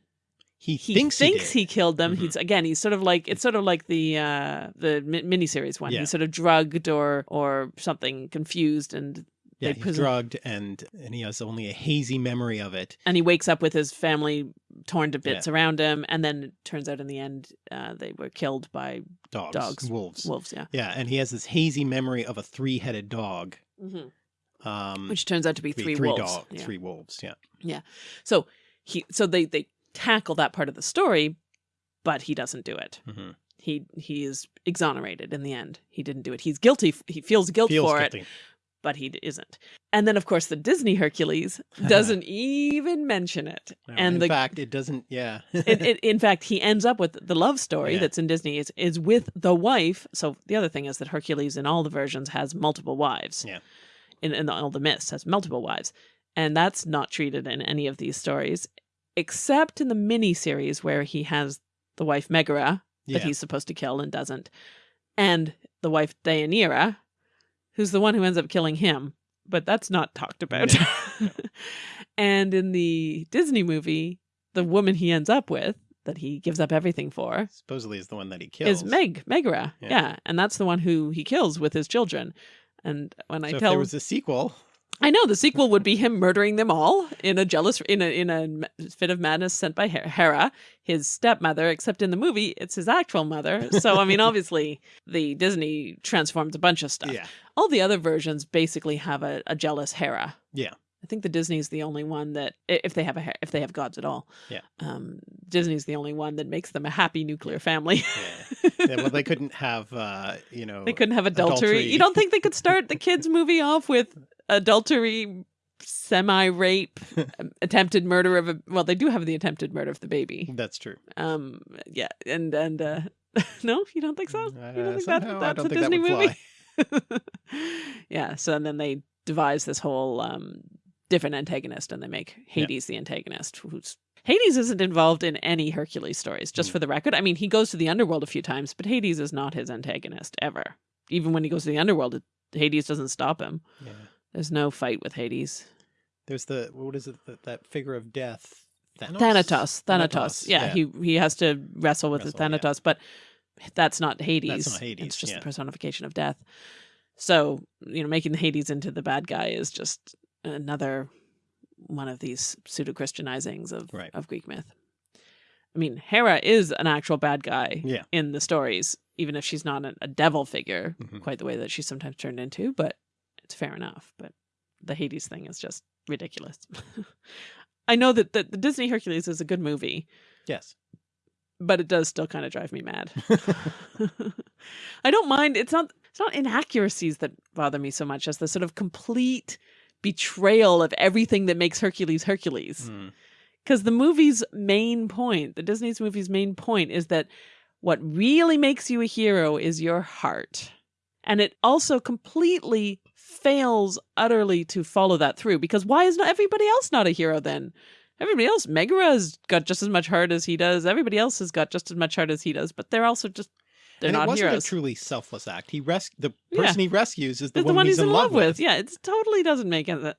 he, he thinks, thinks he, he, killed them. Mhm. He's again, he's sort of like it's sort of like the uh, the mi- miniseries one. Yeah. He's sort of drugged or or something confused, and Yeah, he's drugged and and he has only a hazy memory of it. and he wakes up with his family torn to bits around him, and then it turns out in the end uh, they were killed by Dogs, Dogs. wolves. wolves. Yeah, Yeah, and he has this hazy memory of a three-headed dog. Um, which turns out to be three, three, three wolves. dog, Yeah. three wolves. Yeah, yeah, So he so they they tackle that part of the story, but he doesn't do it. hmm He he is exonerated in the end. He didn't do it. He's guilty. He feels guilt feels for it, but he isn't. And then of course the Disney Hercules doesn't even mention it. No, and in the fact, it doesn't. Yeah, it, it, in fact, he ends up with the love story Yeah. that's in Disney is, is with the wife. So the other thing is that Hercules in all the versions has multiple wives. Yeah. In, in all the myths has multiple wives, and that's not treated in any of these stories, except in the mini series where he has the wife Megara yeah. that he's supposed to kill and doesn't, and the wife Deianira, who's the one who ends up killing him. But that's not talked about. No. and in the Disney movie, the woman he ends up with that he gives up everything for supposedly is the one that he kills. is Meg Megara. Yeah. Yeah. and that's the one who he kills with his children. And when I So if tell there was a sequel, I know the sequel would be him murdering them all in a jealous in a in a fit of madness sent by Hera, his stepmother. Except in the movie, it's his actual mother. So I mean, obviously, the Disney transformed a bunch of stuff. yeah, All the other versions basically have a, a jealous Hera. Yeah. I think the Disney's the only one that, if they have a if they have gods at all, Yeah. um, Disney's the only one that makes them a happy nuclear family. yeah. yeah well, they couldn't have, uh, you know, They couldn't have adultery. adultery. You don't think they could start the kids' movie off with adultery, semi rape, attempted murder of a? Well, they do have the attempted murder of the baby. That's true. Um, yeah, and and uh, no, you don't think so? You Uh, don't think that, somehow that's a Disney movie? yeah. So and then they devise this whole um different antagonist, and they make Hades the antagonist, who's. Hades isn't involved in any Hercules stories, just Mm. for the record. I mean, he goes to the underworld a few times, but Hades is not his antagonist ever. even when he goes to the underworld, it, Hades doesn't stop him. Yeah. There's no fight with Hades. There's the what is it that, that figure of death? Thanos. Thanatos. Thanatos. Yeah, he he has to wrestle with Wrestle, the Thanatos, but that's not Hades. That's not Hades, It's just yeah. the personification of death. So, you know, making Hades into the bad guy is just another one of these pseudo Christianizings of, Right. of Greek myth. I mean, Hera is an actual bad guy Yeah. in the stories, even if she's not a, a devil figure Mhm. quite the way that she's sometimes turned into, but it's fair enough. But the Hades thing is just ridiculous. I know that the, the Disney Hercules is a good movie, Yes. but it does still kind of drive me mad. I don't mind. It's not. It's not inaccuracies that bother me so much as the sort of complete betrayal of everything that makes Hercules Hercules. Mm. Because the movie's main point, the Disney's movie's main point, is that what really makes you a hero is your heart, and it also completely fails utterly to follow that through. Because why is not everybody else not a hero then? Everybody else, Megara's got just as much heart as he does. Everybody else has got just as much heart as he does, but they're also just they're and it wasn't heroes. a truly selfless act. He res- the Yeah. person he rescues is the, It's one, he's, in love with. Yeah, it totally doesn't make it. Uh,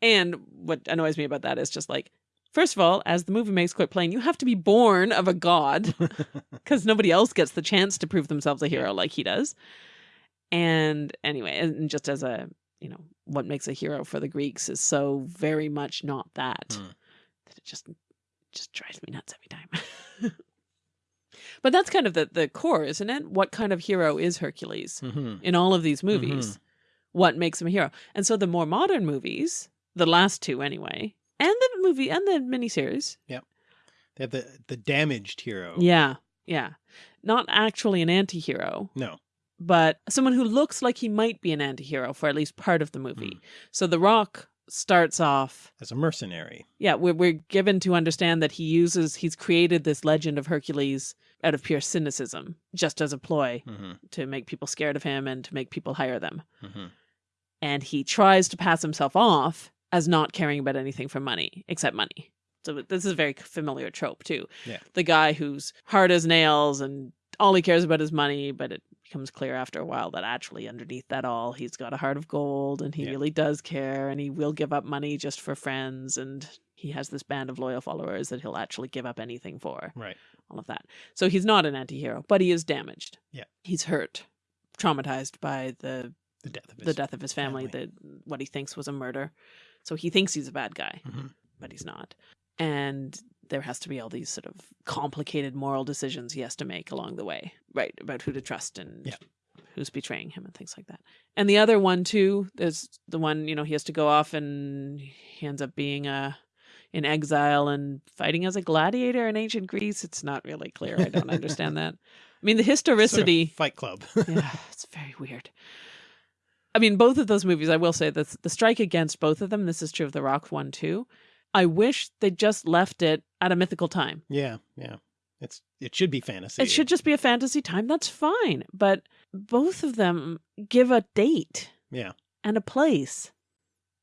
and what annoys me about that is just like, first of all, as the movie makes quite plain, you have to be born of a god because nobody else gets the chance to prove themselves a hero like he does. And anyway, and just as a you know, what makes a hero for the Greeks is so very much not that Hmm. that it just just drives me nuts every time. but that's kind of the the core, isn't it? What kind of hero is Hercules? Mhm. in all of these movies what makes him a hero. And so the more modern movies, the last two anyway, and the movie and the miniseries, Yep. They have the the damaged hero. yeah, yeah, not actually an anti-hero, No. But someone who looks like he might be an anti-hero for at least part of the movie. So The Rock starts off As a mercenary. yeah we're, we're given to understand that he uses he's created this legend of hercules out of pure cynicism just as a ploy hmm to make people scared of him and to make people hire them hmm and he tries to pass himself off as not caring about anything for money except money. So this is a very familiar trope too. Yeah. The guy who's hard as nails and all he cares about is money, but it becomes clear after a while that actually underneath that all he's got a heart of gold and he Yeah. really does care and he will give up money just for friends and he has this band of loyal followers that he'll actually give up anything for Right. all of that. So he's not an anti-hero, but he is damaged. Yeah. He's hurt, traumatized by the The death of his the death of his family, family. the what he thinks was a murder. So he thinks he's a bad guy, Mhm. but he's not. And there has to be all these sort of complicated moral decisions he has to make along the way, right? About who to trust and Yeah. who's betraying him and things like that. And the other one too, there's the one, you know, he has to go off and he ends up being a in exile and fighting as a gladiator in ancient Greece. It's not really clear. I don't understand that. I mean, the Sort of historicity Fight Club. yeah, it's very weird. I mean, both of those movies, I will say that the strike against both of them, this is true of The Rock one too. I wish they just left it at a mythical time. yeah. Yeah. It's it should be fantasy. It should just be a fantasy time. That's fine. But both of them give a date Yeah. and a place.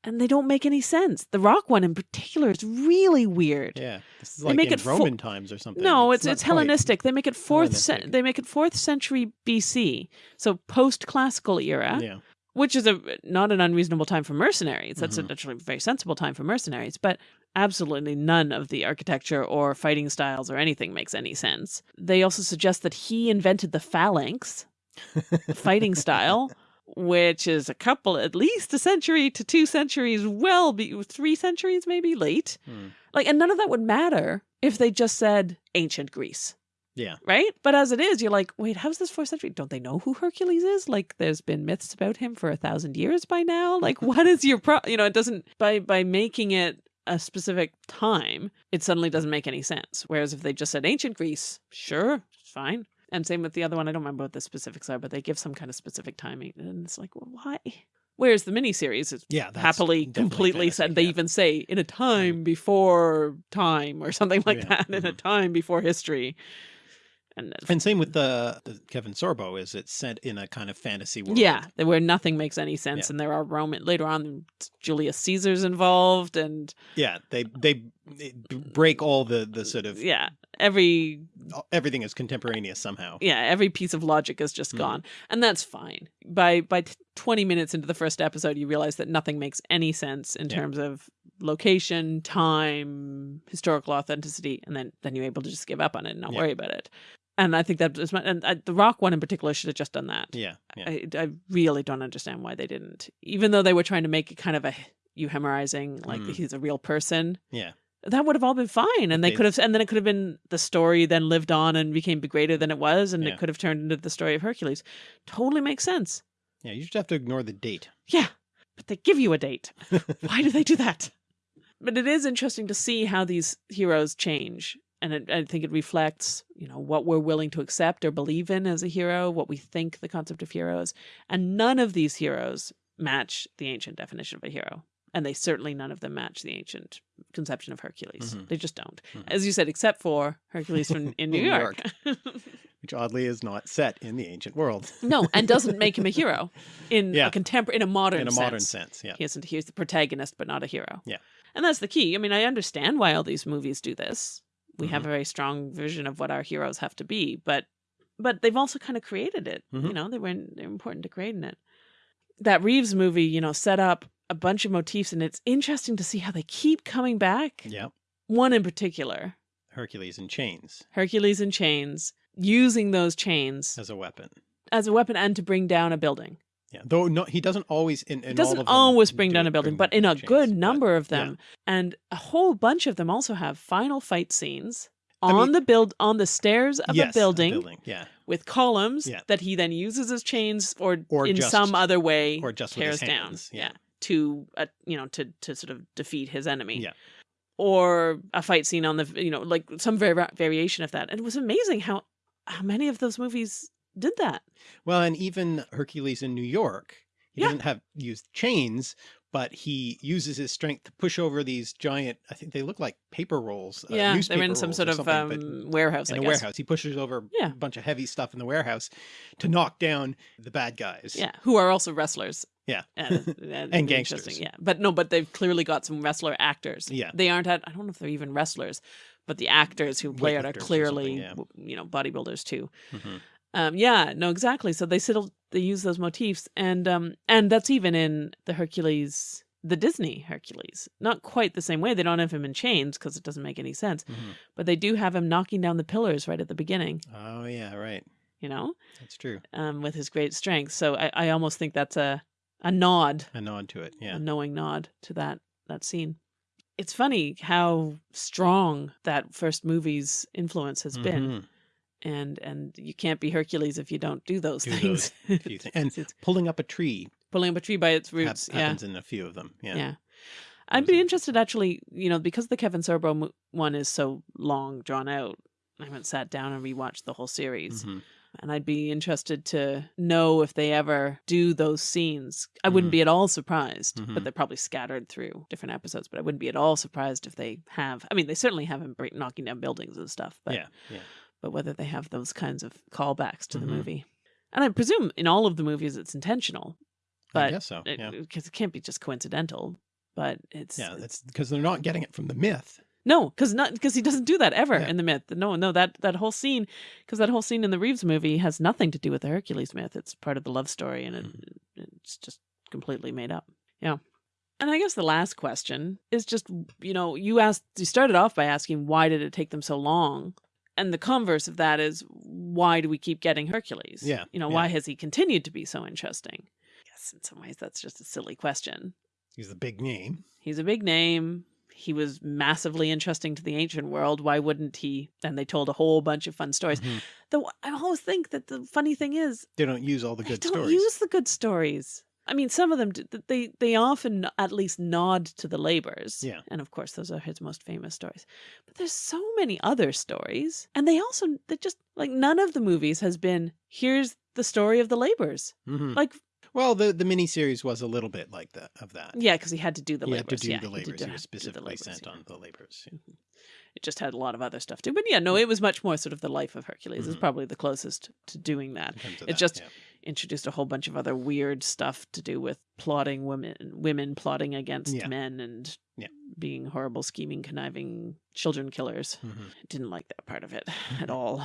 And they don't make any sense. The Rock one in particular is really weird. Yeah. This is They like make in it Roman times or something. No, it's not it's, Hellenistic. They make it fourth. they make it fourth century BC, so post classical era. Yeah. Which is a not an unreasonable time for mercenaries. That's Mhm. actually a very sensible time for mercenaries, but absolutely none of the architecture or fighting styles or anything makes any sense. They also suggest that he invented the phalanx, the fighting style, which is a couple, at least a century to two centuries, well, be, three centuries maybe late. Hmm. Like, and none of that would matter if they just said ancient Greece Yeah. right? But as it is, you're like, wait, how's this fourth century? Don't they know who Hercules is? Like, there's been myths about him for a thousand years by now. Like, what is your pro? You know, it doesn't by by making it a specific time, it suddenly doesn't make any sense. Whereas if they just said ancient Greece, sure, fine. And same with the other one. I don't remember what the specifics are, but they give some kind of specific timing, and it's like, well, why? Whereas the miniseries is Yeah. happily, completely said. They yeah. even say in a time before time or something like Yeah, that. In a mhm. time before history. And And same with the, the Kevin Sorbo is it's set in a kind of fantasy world. Yeah, where nothing makes any sense, Yeah. and there are Roman later on. Julius Caesar's involved, and Yeah. They they, break all the the sort of yeah, every Everything is contemporaneous somehow. yeah, every piece of logic is just Mhm. gone, and that's fine. By by twenty minutes into the first episode, you realize that nothing makes any sense in Yeah. terms of location, time, historical authenticity, and then then you're able to just give up on it and not Yeah. worry about it. And I think that is my, and uh, the Rock one in particular should have just done that. Yeah. Yeah. I, I really don't understand why they didn't, even though they were trying to make it kind of a euhemerizing, like Mm. he's a real person. Yeah. That would have all been fine, and they They- could have, and then it could have been the story then lived on and became greater than it was, and Yeah. it could have turned into the story of Hercules. Totally makes sense. Yeah. You just have to ignore the date. Yeah, but they give you a date. Why do they do that? But it is interesting to see how these heroes change. And it, I think it reflects, you know, what we're willing to accept or believe in as a hero, what we think the concept of hero is. And none of these heroes match the ancient definition of a hero. And they certainly none of them match the ancient conception of Hercules. Mhm. They just don't. Mhm. As you said, except for Hercules from in New New York. Which oddly is not set in the ancient world. no, and doesn't make him a hero in Yeah. a contemporary in a modern in a sense. modern sense. Yeah. He isn't. He's the protagonist, but not a hero. Yeah. and that's the key. I mean, I understand why all these movies do this. We Mm-hmm. have a very strong vision of what our heroes have to be, but but they've also kind of created it. You Mhm. know, they were they're important to creating it. That Reeves movie, you know, set up a bunch of motifs, and it's interesting to see how they keep coming back. Yeah. One in particular, Hercules in chains Hercules in chains, using those chains as a weapon. as a weapon and to bring down a building. Yeah. Though no, he doesn't always. In, in doesn't all of them always bring do down a building, but in a chains, good but- number of yeah. them, and a whole bunch of them also have final fight scenes I on mean- the build on the stairs of yes, a building, building. Yeah. with columns Yeah. that he then uses as chains or, Or in just- some other way Or just tears down. hands. Yeah. to uh, you know to to sort of defeat his enemy. Yeah. Or a fight scene on the you know like some vari- variation of that. And it was amazing how how many of those movies did that. Well, and even Hercules in New York, he Yeah. doesn't have used chains, but he uses his strength to push over these giant. I think they look like paper rolls. uh, yeah, they're in some sort of um, warehouse. in I a guess. warehouse. He pushes over Yeah. a bunch of heavy stuff in the warehouse to knock down the bad guys. Yeah, who are also wrestlers. Yeah. and, and, And interesting, gangsters. Yeah, but no, but they've clearly got some wrestler actors. Yeah. they aren't. At, I don't know if they're even wrestlers, but the actors who play it are clearly, yeah. you know, bodybuilders too. Mhm. Um, yeah, no, exactly. So they still they use those motifs, and um, and that's even in the Hercules, the Disney Hercules. Not quite the same way. They don't have him in chains because it doesn't make any sense. Mhm. But they do have him knocking down the pillars right at the beginning. Oh yeah, right. You know, That's true. um, with his great strength. So I, I almost think that's a a nod A nod to it. Yeah. a knowing nod to that that scene. It's funny how strong that first movie's influence has been, Mhm. And and you can't be Hercules if you don't do those Do things. those things. And It's pulling up a tree pulling up a tree by its hap- roots. yeah, happens in a few of them. Yeah. yeah. I'd be interested actually, you know, because the Kevin Sorbo one is so long drawn out. I haven't sat down and rewatched the whole series. Mhm. And I'd be interested to know if they ever do those scenes. I wouldn't Mhm. be at all surprised, Mhm. but they're probably scattered through different episodes. But I wouldn't be at all surprised if they have. I mean, they certainly have him break, knocking down buildings and stuff. But yeah. Yeah. But whether they have those kinds of callbacks to Mhm. the movie, and I presume in all of the movies it's intentional, I but guess so. it, yeah. because it can't be just coincidental. But it's Yeah. That's because they're not getting it from the myth. no, because not because he doesn't do that ever Yeah. in the myth. No, no, that that whole scene, because that whole scene in the Reeves movie has nothing to do with the Hercules myth. It's part of the love story, and it, Mm-hmm. it's just completely made up. Yeah. And I guess the last question is just you know you asked you started off by asking why did it take them so long, and the converse of that is why do we keep getting Hercules? Yeah, You know yeah. why has he continued to be so interesting? Yes, in some ways that's just a silly question. He's a big name. He's a big name. He was massively interesting to the ancient world. Why wouldn't he? And they told a whole bunch of fun stories. Mhm. Though I always think that the funny thing is They don't use all the they good don't stories. use the good stories. I mean, some of them they they often at least nod to the labors. Yeah. and of course those are his most famous stories. But there's so many other stories, and they also they just like none of the movies has been here's the story of the labors. Mhm. Like Well, the the miniseries was a little bit like that of that. yeah, because he had to do the he labors. had to do yeah, the he labors. He do was specifically labors, sent yeah. on the labors. Mhm. It just had a lot of other stuff too. But yeah, no, it was much more sort of the life of Hercules. Is Mhm. probably the closest to doing that. In terms of It that, just- yeah. Introduced a whole bunch of other weird stuff to do with plotting women, women plotting against Yeah. men, and Yeah. being horrible, scheming, conniving children killers. Mhm. Didn't like that part of it at all.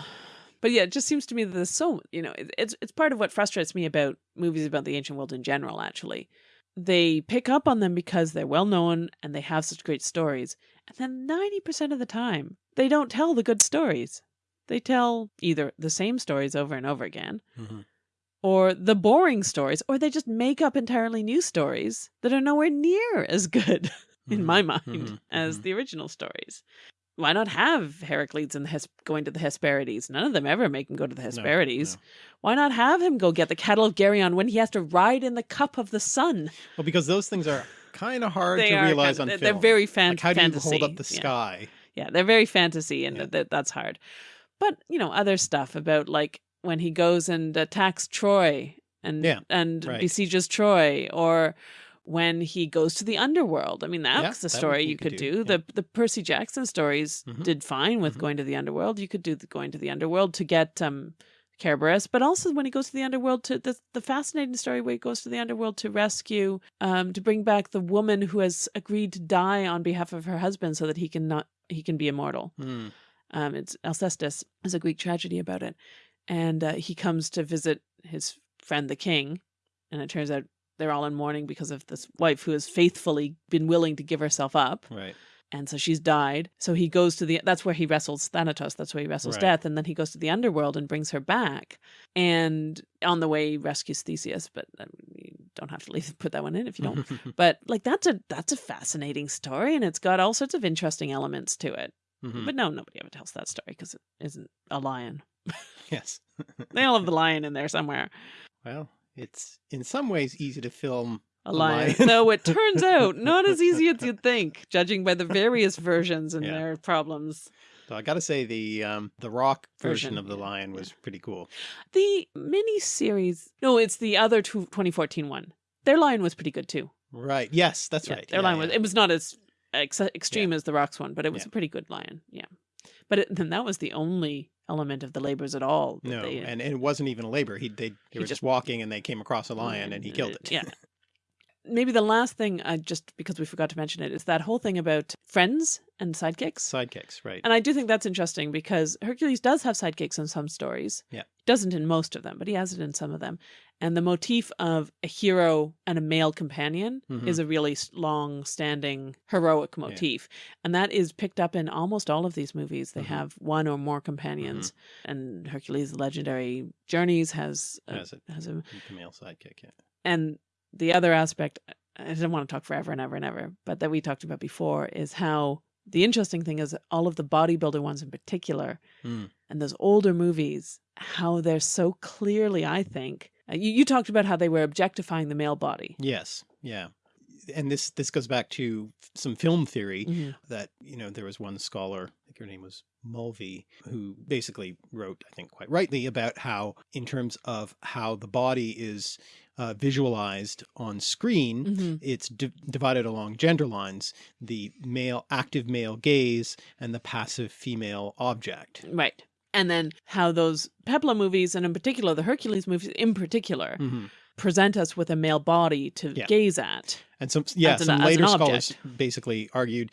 But yeah, it just seems to me that there's so you know it's it's part of what frustrates me about movies about the ancient world in general. Actually, they pick up on them because they're well known and they have such great stories, and then ninety percent of the time they don't tell the good stories. They tell either the same stories over and over again, Mhm. Or the boring stories, or they just make up entirely new stories that are nowhere near as good, in Mhm. my mind, Mhm. as Mhm. the original stories. Why not have Heracles and the Hes- going to the Hesperides? None of them ever make him go to the Hesperides. no. Why not have him go get the cattle of Geryon when he has to ride in the cup of the sun? Well, because those things are kind of hard They to realize kind on of, film. they're very fan- like how do you fantasy. hold up the sky? Yeah, they're very fantasy, and Yeah. that that's hard. But you know, other stuff about like when he goes and attacks Troy and Yeah, and right. besieges Troy, or when he goes to the underworld. I mean, that's Yeah, a story you could could do, do. yeah. The the Percy Jackson stories Mhm. did fine with Mhm. going to the underworld. You could do the going to the underworld to get um Cerberus, but also when he goes to the underworld to the the fascinating story where he goes to the underworld to rescue um to bring back the woman who has agreed to die on behalf of her husband so that he can not he can be immortal. Hmm. Um, it's Alcestis. There's a Greek tragedy about it, and uh, he comes to visit his friend the king, and it turns out they're all in mourning because of this wife who has faithfully been willing to give herself up, Right. and so she's died. So he goes to the that's where he wrestles Thanatos. That's where he wrestles Right. death, and then he goes to the underworld and brings her back. And on the way, he rescues Theseus. But um, you don't have to leave put that one in if you don't. but like that's a that's a fascinating story, and it's got all sorts of interesting elements to it. Mhm. But no, nobody ever tells that story because it isn't a lion. Yes. They all have the lion in there somewhere. Well, it's in some ways easy to film. A A lion. no, it turns out not as easy as you'd think, judging by the various versions and Yeah. their problems. So I got to say the um the rock version, Version, of the yeah, lion yeah. was pretty cool. The mini series, no, it's the other two, 2014 one. Their lion was pretty good too. Right. Yes, that's Yeah, right. Their Yeah, lion yeah. was. It was not as ex- extreme as the Rocks one, but it was Yeah. a pretty good lion. Yeah, but it, then that was the only element of the labors at all. no, they, and, and it wasn't even a labor. He they, they He were just- just walking and they came across a lion and he mm, killed uh, it. Yeah. Maybe the last thing, I just because we forgot to mention it, is that whole thing about friends and sidekicks. Sidekicks, right? And I do think that's interesting because Hercules does have sidekicks in some stories. Yeah. Doesn't in most of them, but he has it in some of them. And the motif of a hero and a male companion Mhm. is a really long standing heroic motif. And that is picked up in almost all of these movies. They Mhm. have one or more companions. And Hercules' legendary journeys has a, Has it. has a the male sidekick. Yeah. and the other aspect i didn't want to talk forever and ever and ever but that we talked about before is how the interesting thing is all of the bodybuilder ones in particular Mm. and those older movies how they're so clearly i think you, you talked about how they were objectifying the male body Yes. Yeah. And this this goes back to some film theory Mhm. that you know there was one scholar, I think her name was Mulvey, who basically wrote, I think quite rightly, about how in terms of how the body is uh, visualized on screen, Mhm. it's di divided along gender lines: the male active male gaze and the passive female object. right and then how those peplum movies and in particular the hercules movies in particular Mhm. present us with a male body to Yeah. gaze at And some, yeah, an- some later scholars basically argued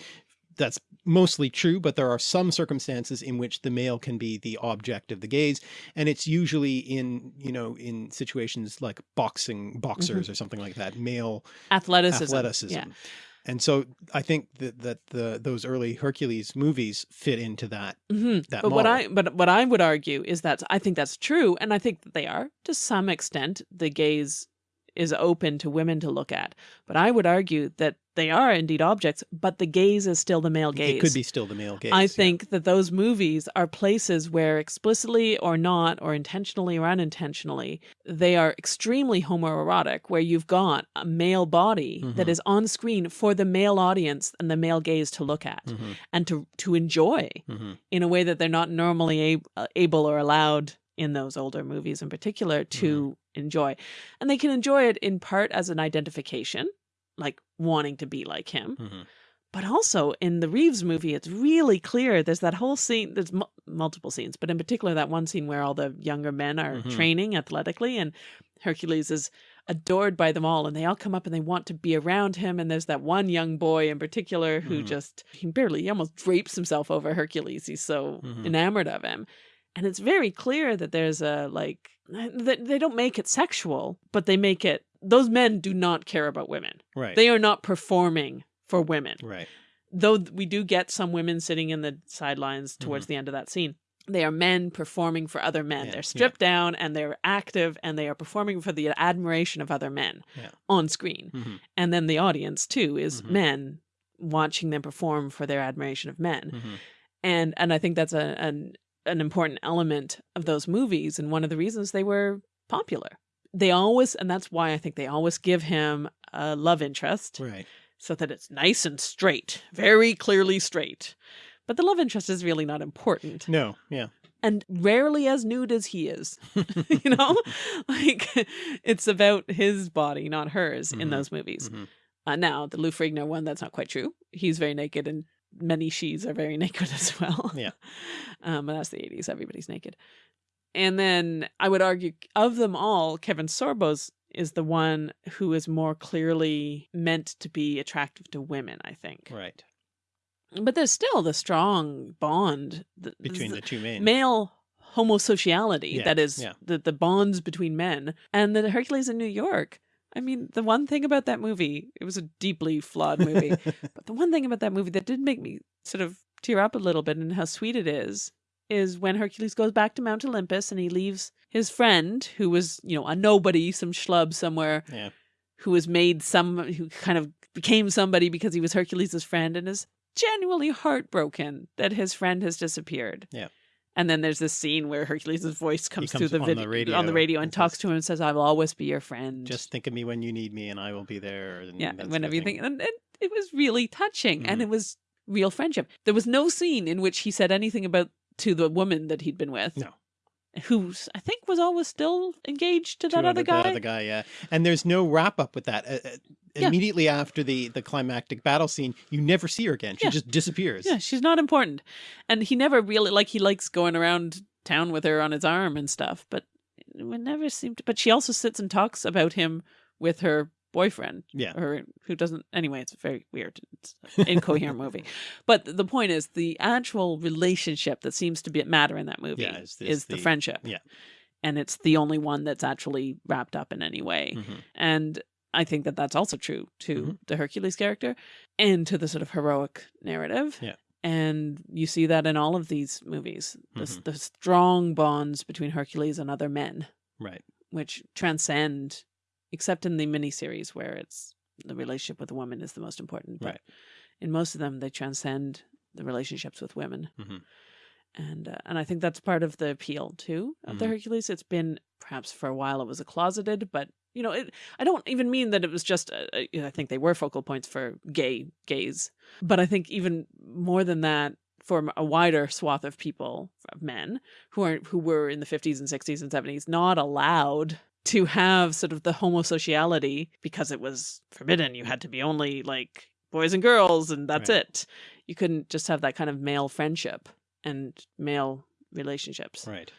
that's mostly true, but there are some circumstances in which the male can be the object of the gaze. And it's usually in, you know, in situations like boxing, boxers or something like that, male athleticism athleticism. yeah And so I think that, that the, those early Hercules movies fit into that. hmm that But what. I but what I would argue is that I think that's true, and I think that they are to some extent. The gaze is open to women to look at, but I would argue that they are indeed objects, but the gaze is still the male gaze. It could be still the male gaze. I yeah. think that those movies are places where explicitly or not, or intentionally or unintentionally, they are extremely homoerotic, where you've got a male body that Mhm. is on screen for the male audience and the male gaze to look at Mhm, and to to enjoy mhm, in a way that they're not normally uh, able or allowed in those older movies in particular to enjoy. And they can enjoy it in part as an identification, like wanting to be like him. mhm. But also in the Reeves movie, it's really clear. There's that whole scene, there's mu- multiple scenes, but in particular, that one scene where all the younger men are Mhm. training athletically and Hercules is adored by them all and they all come up and they want to be around him and there's that one young boy in particular who Mhm. just he barely he almost drapes himself over Hercules he's so Mhm. enamored of him and it's very clear that there's a like that they don't make it sexual but they make it those men do not care about women Right. they are not performing for women right. though we do get some women sitting in the sidelines towards the end of that scene they are men performing for other men Mm-hmm. Yeah, they're yeah. stripped down and they're active and they are performing for the admiration of other men Yeah. on screen Mhm. and then the audience too is Mhm. men watching them perform for their admiration of men Mhm. and and i think that's a, an an important element of those movies and one of the reasons they were popular they always and that's why i think they always give him a love interest Right. so that it's nice and straight, very clearly straight. But the love interest is really not important. No. Yeah. And rarely as nude as he is. you know? like it's about his body, not hers in Mhm. those movies. Mhm. Uh, now, the Lou Ferrigno one, that's not quite true. He's very naked and many she's are very naked as well. Yeah. um, but that's the 80s. Everybody's naked. And then I would argue of them all, Kevin Sorbo's is the one who is more clearly meant to be attractive to women, I think. Right. But there's still the strong bond the, Between the two men. male homosociality Yeah, that is yeah. the, the bonds between men and the Hercules in New York. I mean, the one thing about that movie, it was a deeply flawed movie, but the one thing about that movie that did make me sort of tear up a little bit and how sweet it is, is when Hercules goes back to Mount Olympus and he leaves his friend, who was, you know, a nobody, some schlub somewhere, yeah. who was made some, who kind of became somebody because he was Hercules' friend and is genuinely heartbroken that his friend has disappeared. Yeah. And then there's this scene where Hercules' voice comes, comes through the on the video radio on the radio and talks to him and says, "I will always be your friend." Just think of me when you need me, and I will be there. And yeah, whenever you think, and, and it was really touching, and Mhm. it was real friendship. There was no scene in which he said anything about to the woman that he'd been with. No. Who I think was always still engaged to to that other guy. That other guy, yeah. And there's no wrap up with that. Uh, uh, Yeah. Immediately after the the climactic battle scene, you never see her again. She Yeah. just disappears. Yeah, she's not important. And he never really like he likes going around town with her on his arm and stuff, but it would never seem to but she also sits and talks about him with her boyfriend. Yeah. Or who doesn't anyway, it's a very weird. It's incoherent movie. But the point is the actual relationship that seems to be at matter in that movie Yeah, is is, the, the- friendship. yeah. And it's the only one that's actually wrapped up in any way. Mhm. And I think that that's also true to Mhm. the Hercules character and to the sort of heroic narrative. Yeah. And you see that in all of these movies the, s Mhm. the strong bonds between Hercules and other men, Right. which transcend, except in the miniseries where it's the relationship with a woman is the most important. But Right. in most of them, they transcend the relationships with women. Mhm. And uh, and I think that's part of the appeal too of the Mhm. Hercules. It's been perhaps for a while it was a closeted, but you know, it, I don't even mean that it was just. A, a- I think they were focal points for gay gays, but I think even more than that, for a wider swath of people, of men who are who were in the fifties and sixties and seventies not allowed to have sort of the homosociality because it was forbidden. You had to be only like boys and girls, and that's Right. it. You couldn't just have that kind of male friendship and male relationships Right.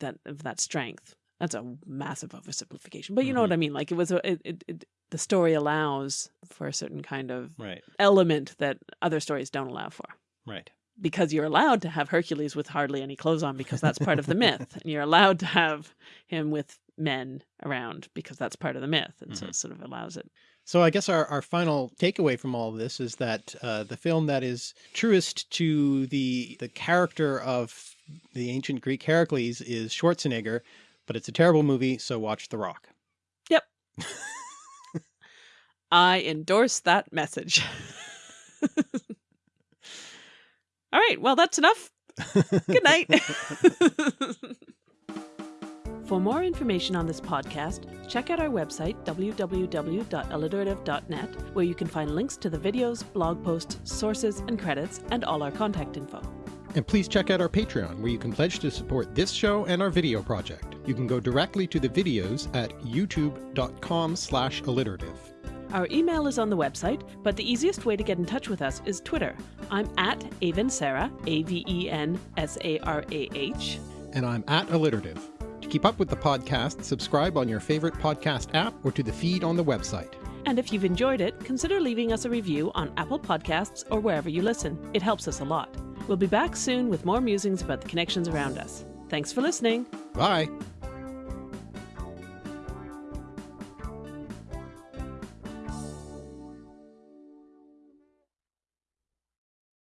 that of that strength. That's a massive oversimplification, but you know Mhm. what I mean. Like it was a it, it, it the story allows for a certain kind of Right. element that other stories don't allow for. Right. Because you're allowed to have Hercules with hardly any clothes on because that's part of the myth, and you're allowed to have him with men around because that's part of the myth, and so Mhm. it sort of allows it. So I guess our, our final takeaway from all of this is that uh, the film that is truest to the the character of the ancient Greek Heracles is Schwarzenegger, but it's a terrible movie, so watch The Rock. Yep. I endorse that message. All right, well, that's enough. Good night. For more information on this podcast, check out our website, www.alliterative.net, where you can find links to the videos, blog posts, sources, and credits, and all our contact info. And please check out our Patreon, where you can pledge to support this show and our video project. You can go directly to the videos at youtube.com slash alliterative. Our email is on the website, but the easiest way to get in touch with us is Twitter. I'm at Aven Sarah, A V E N S A R A H. And I'm at alliterative. To keep up with the podcast, subscribe on your favorite podcast app or to the feed on the website. And if you've enjoyed it, consider leaving us a review on Apple Podcasts or wherever you listen. It helps us a lot. We'll be back soon with more musings about the connections around us. Thanks for listening. Bye.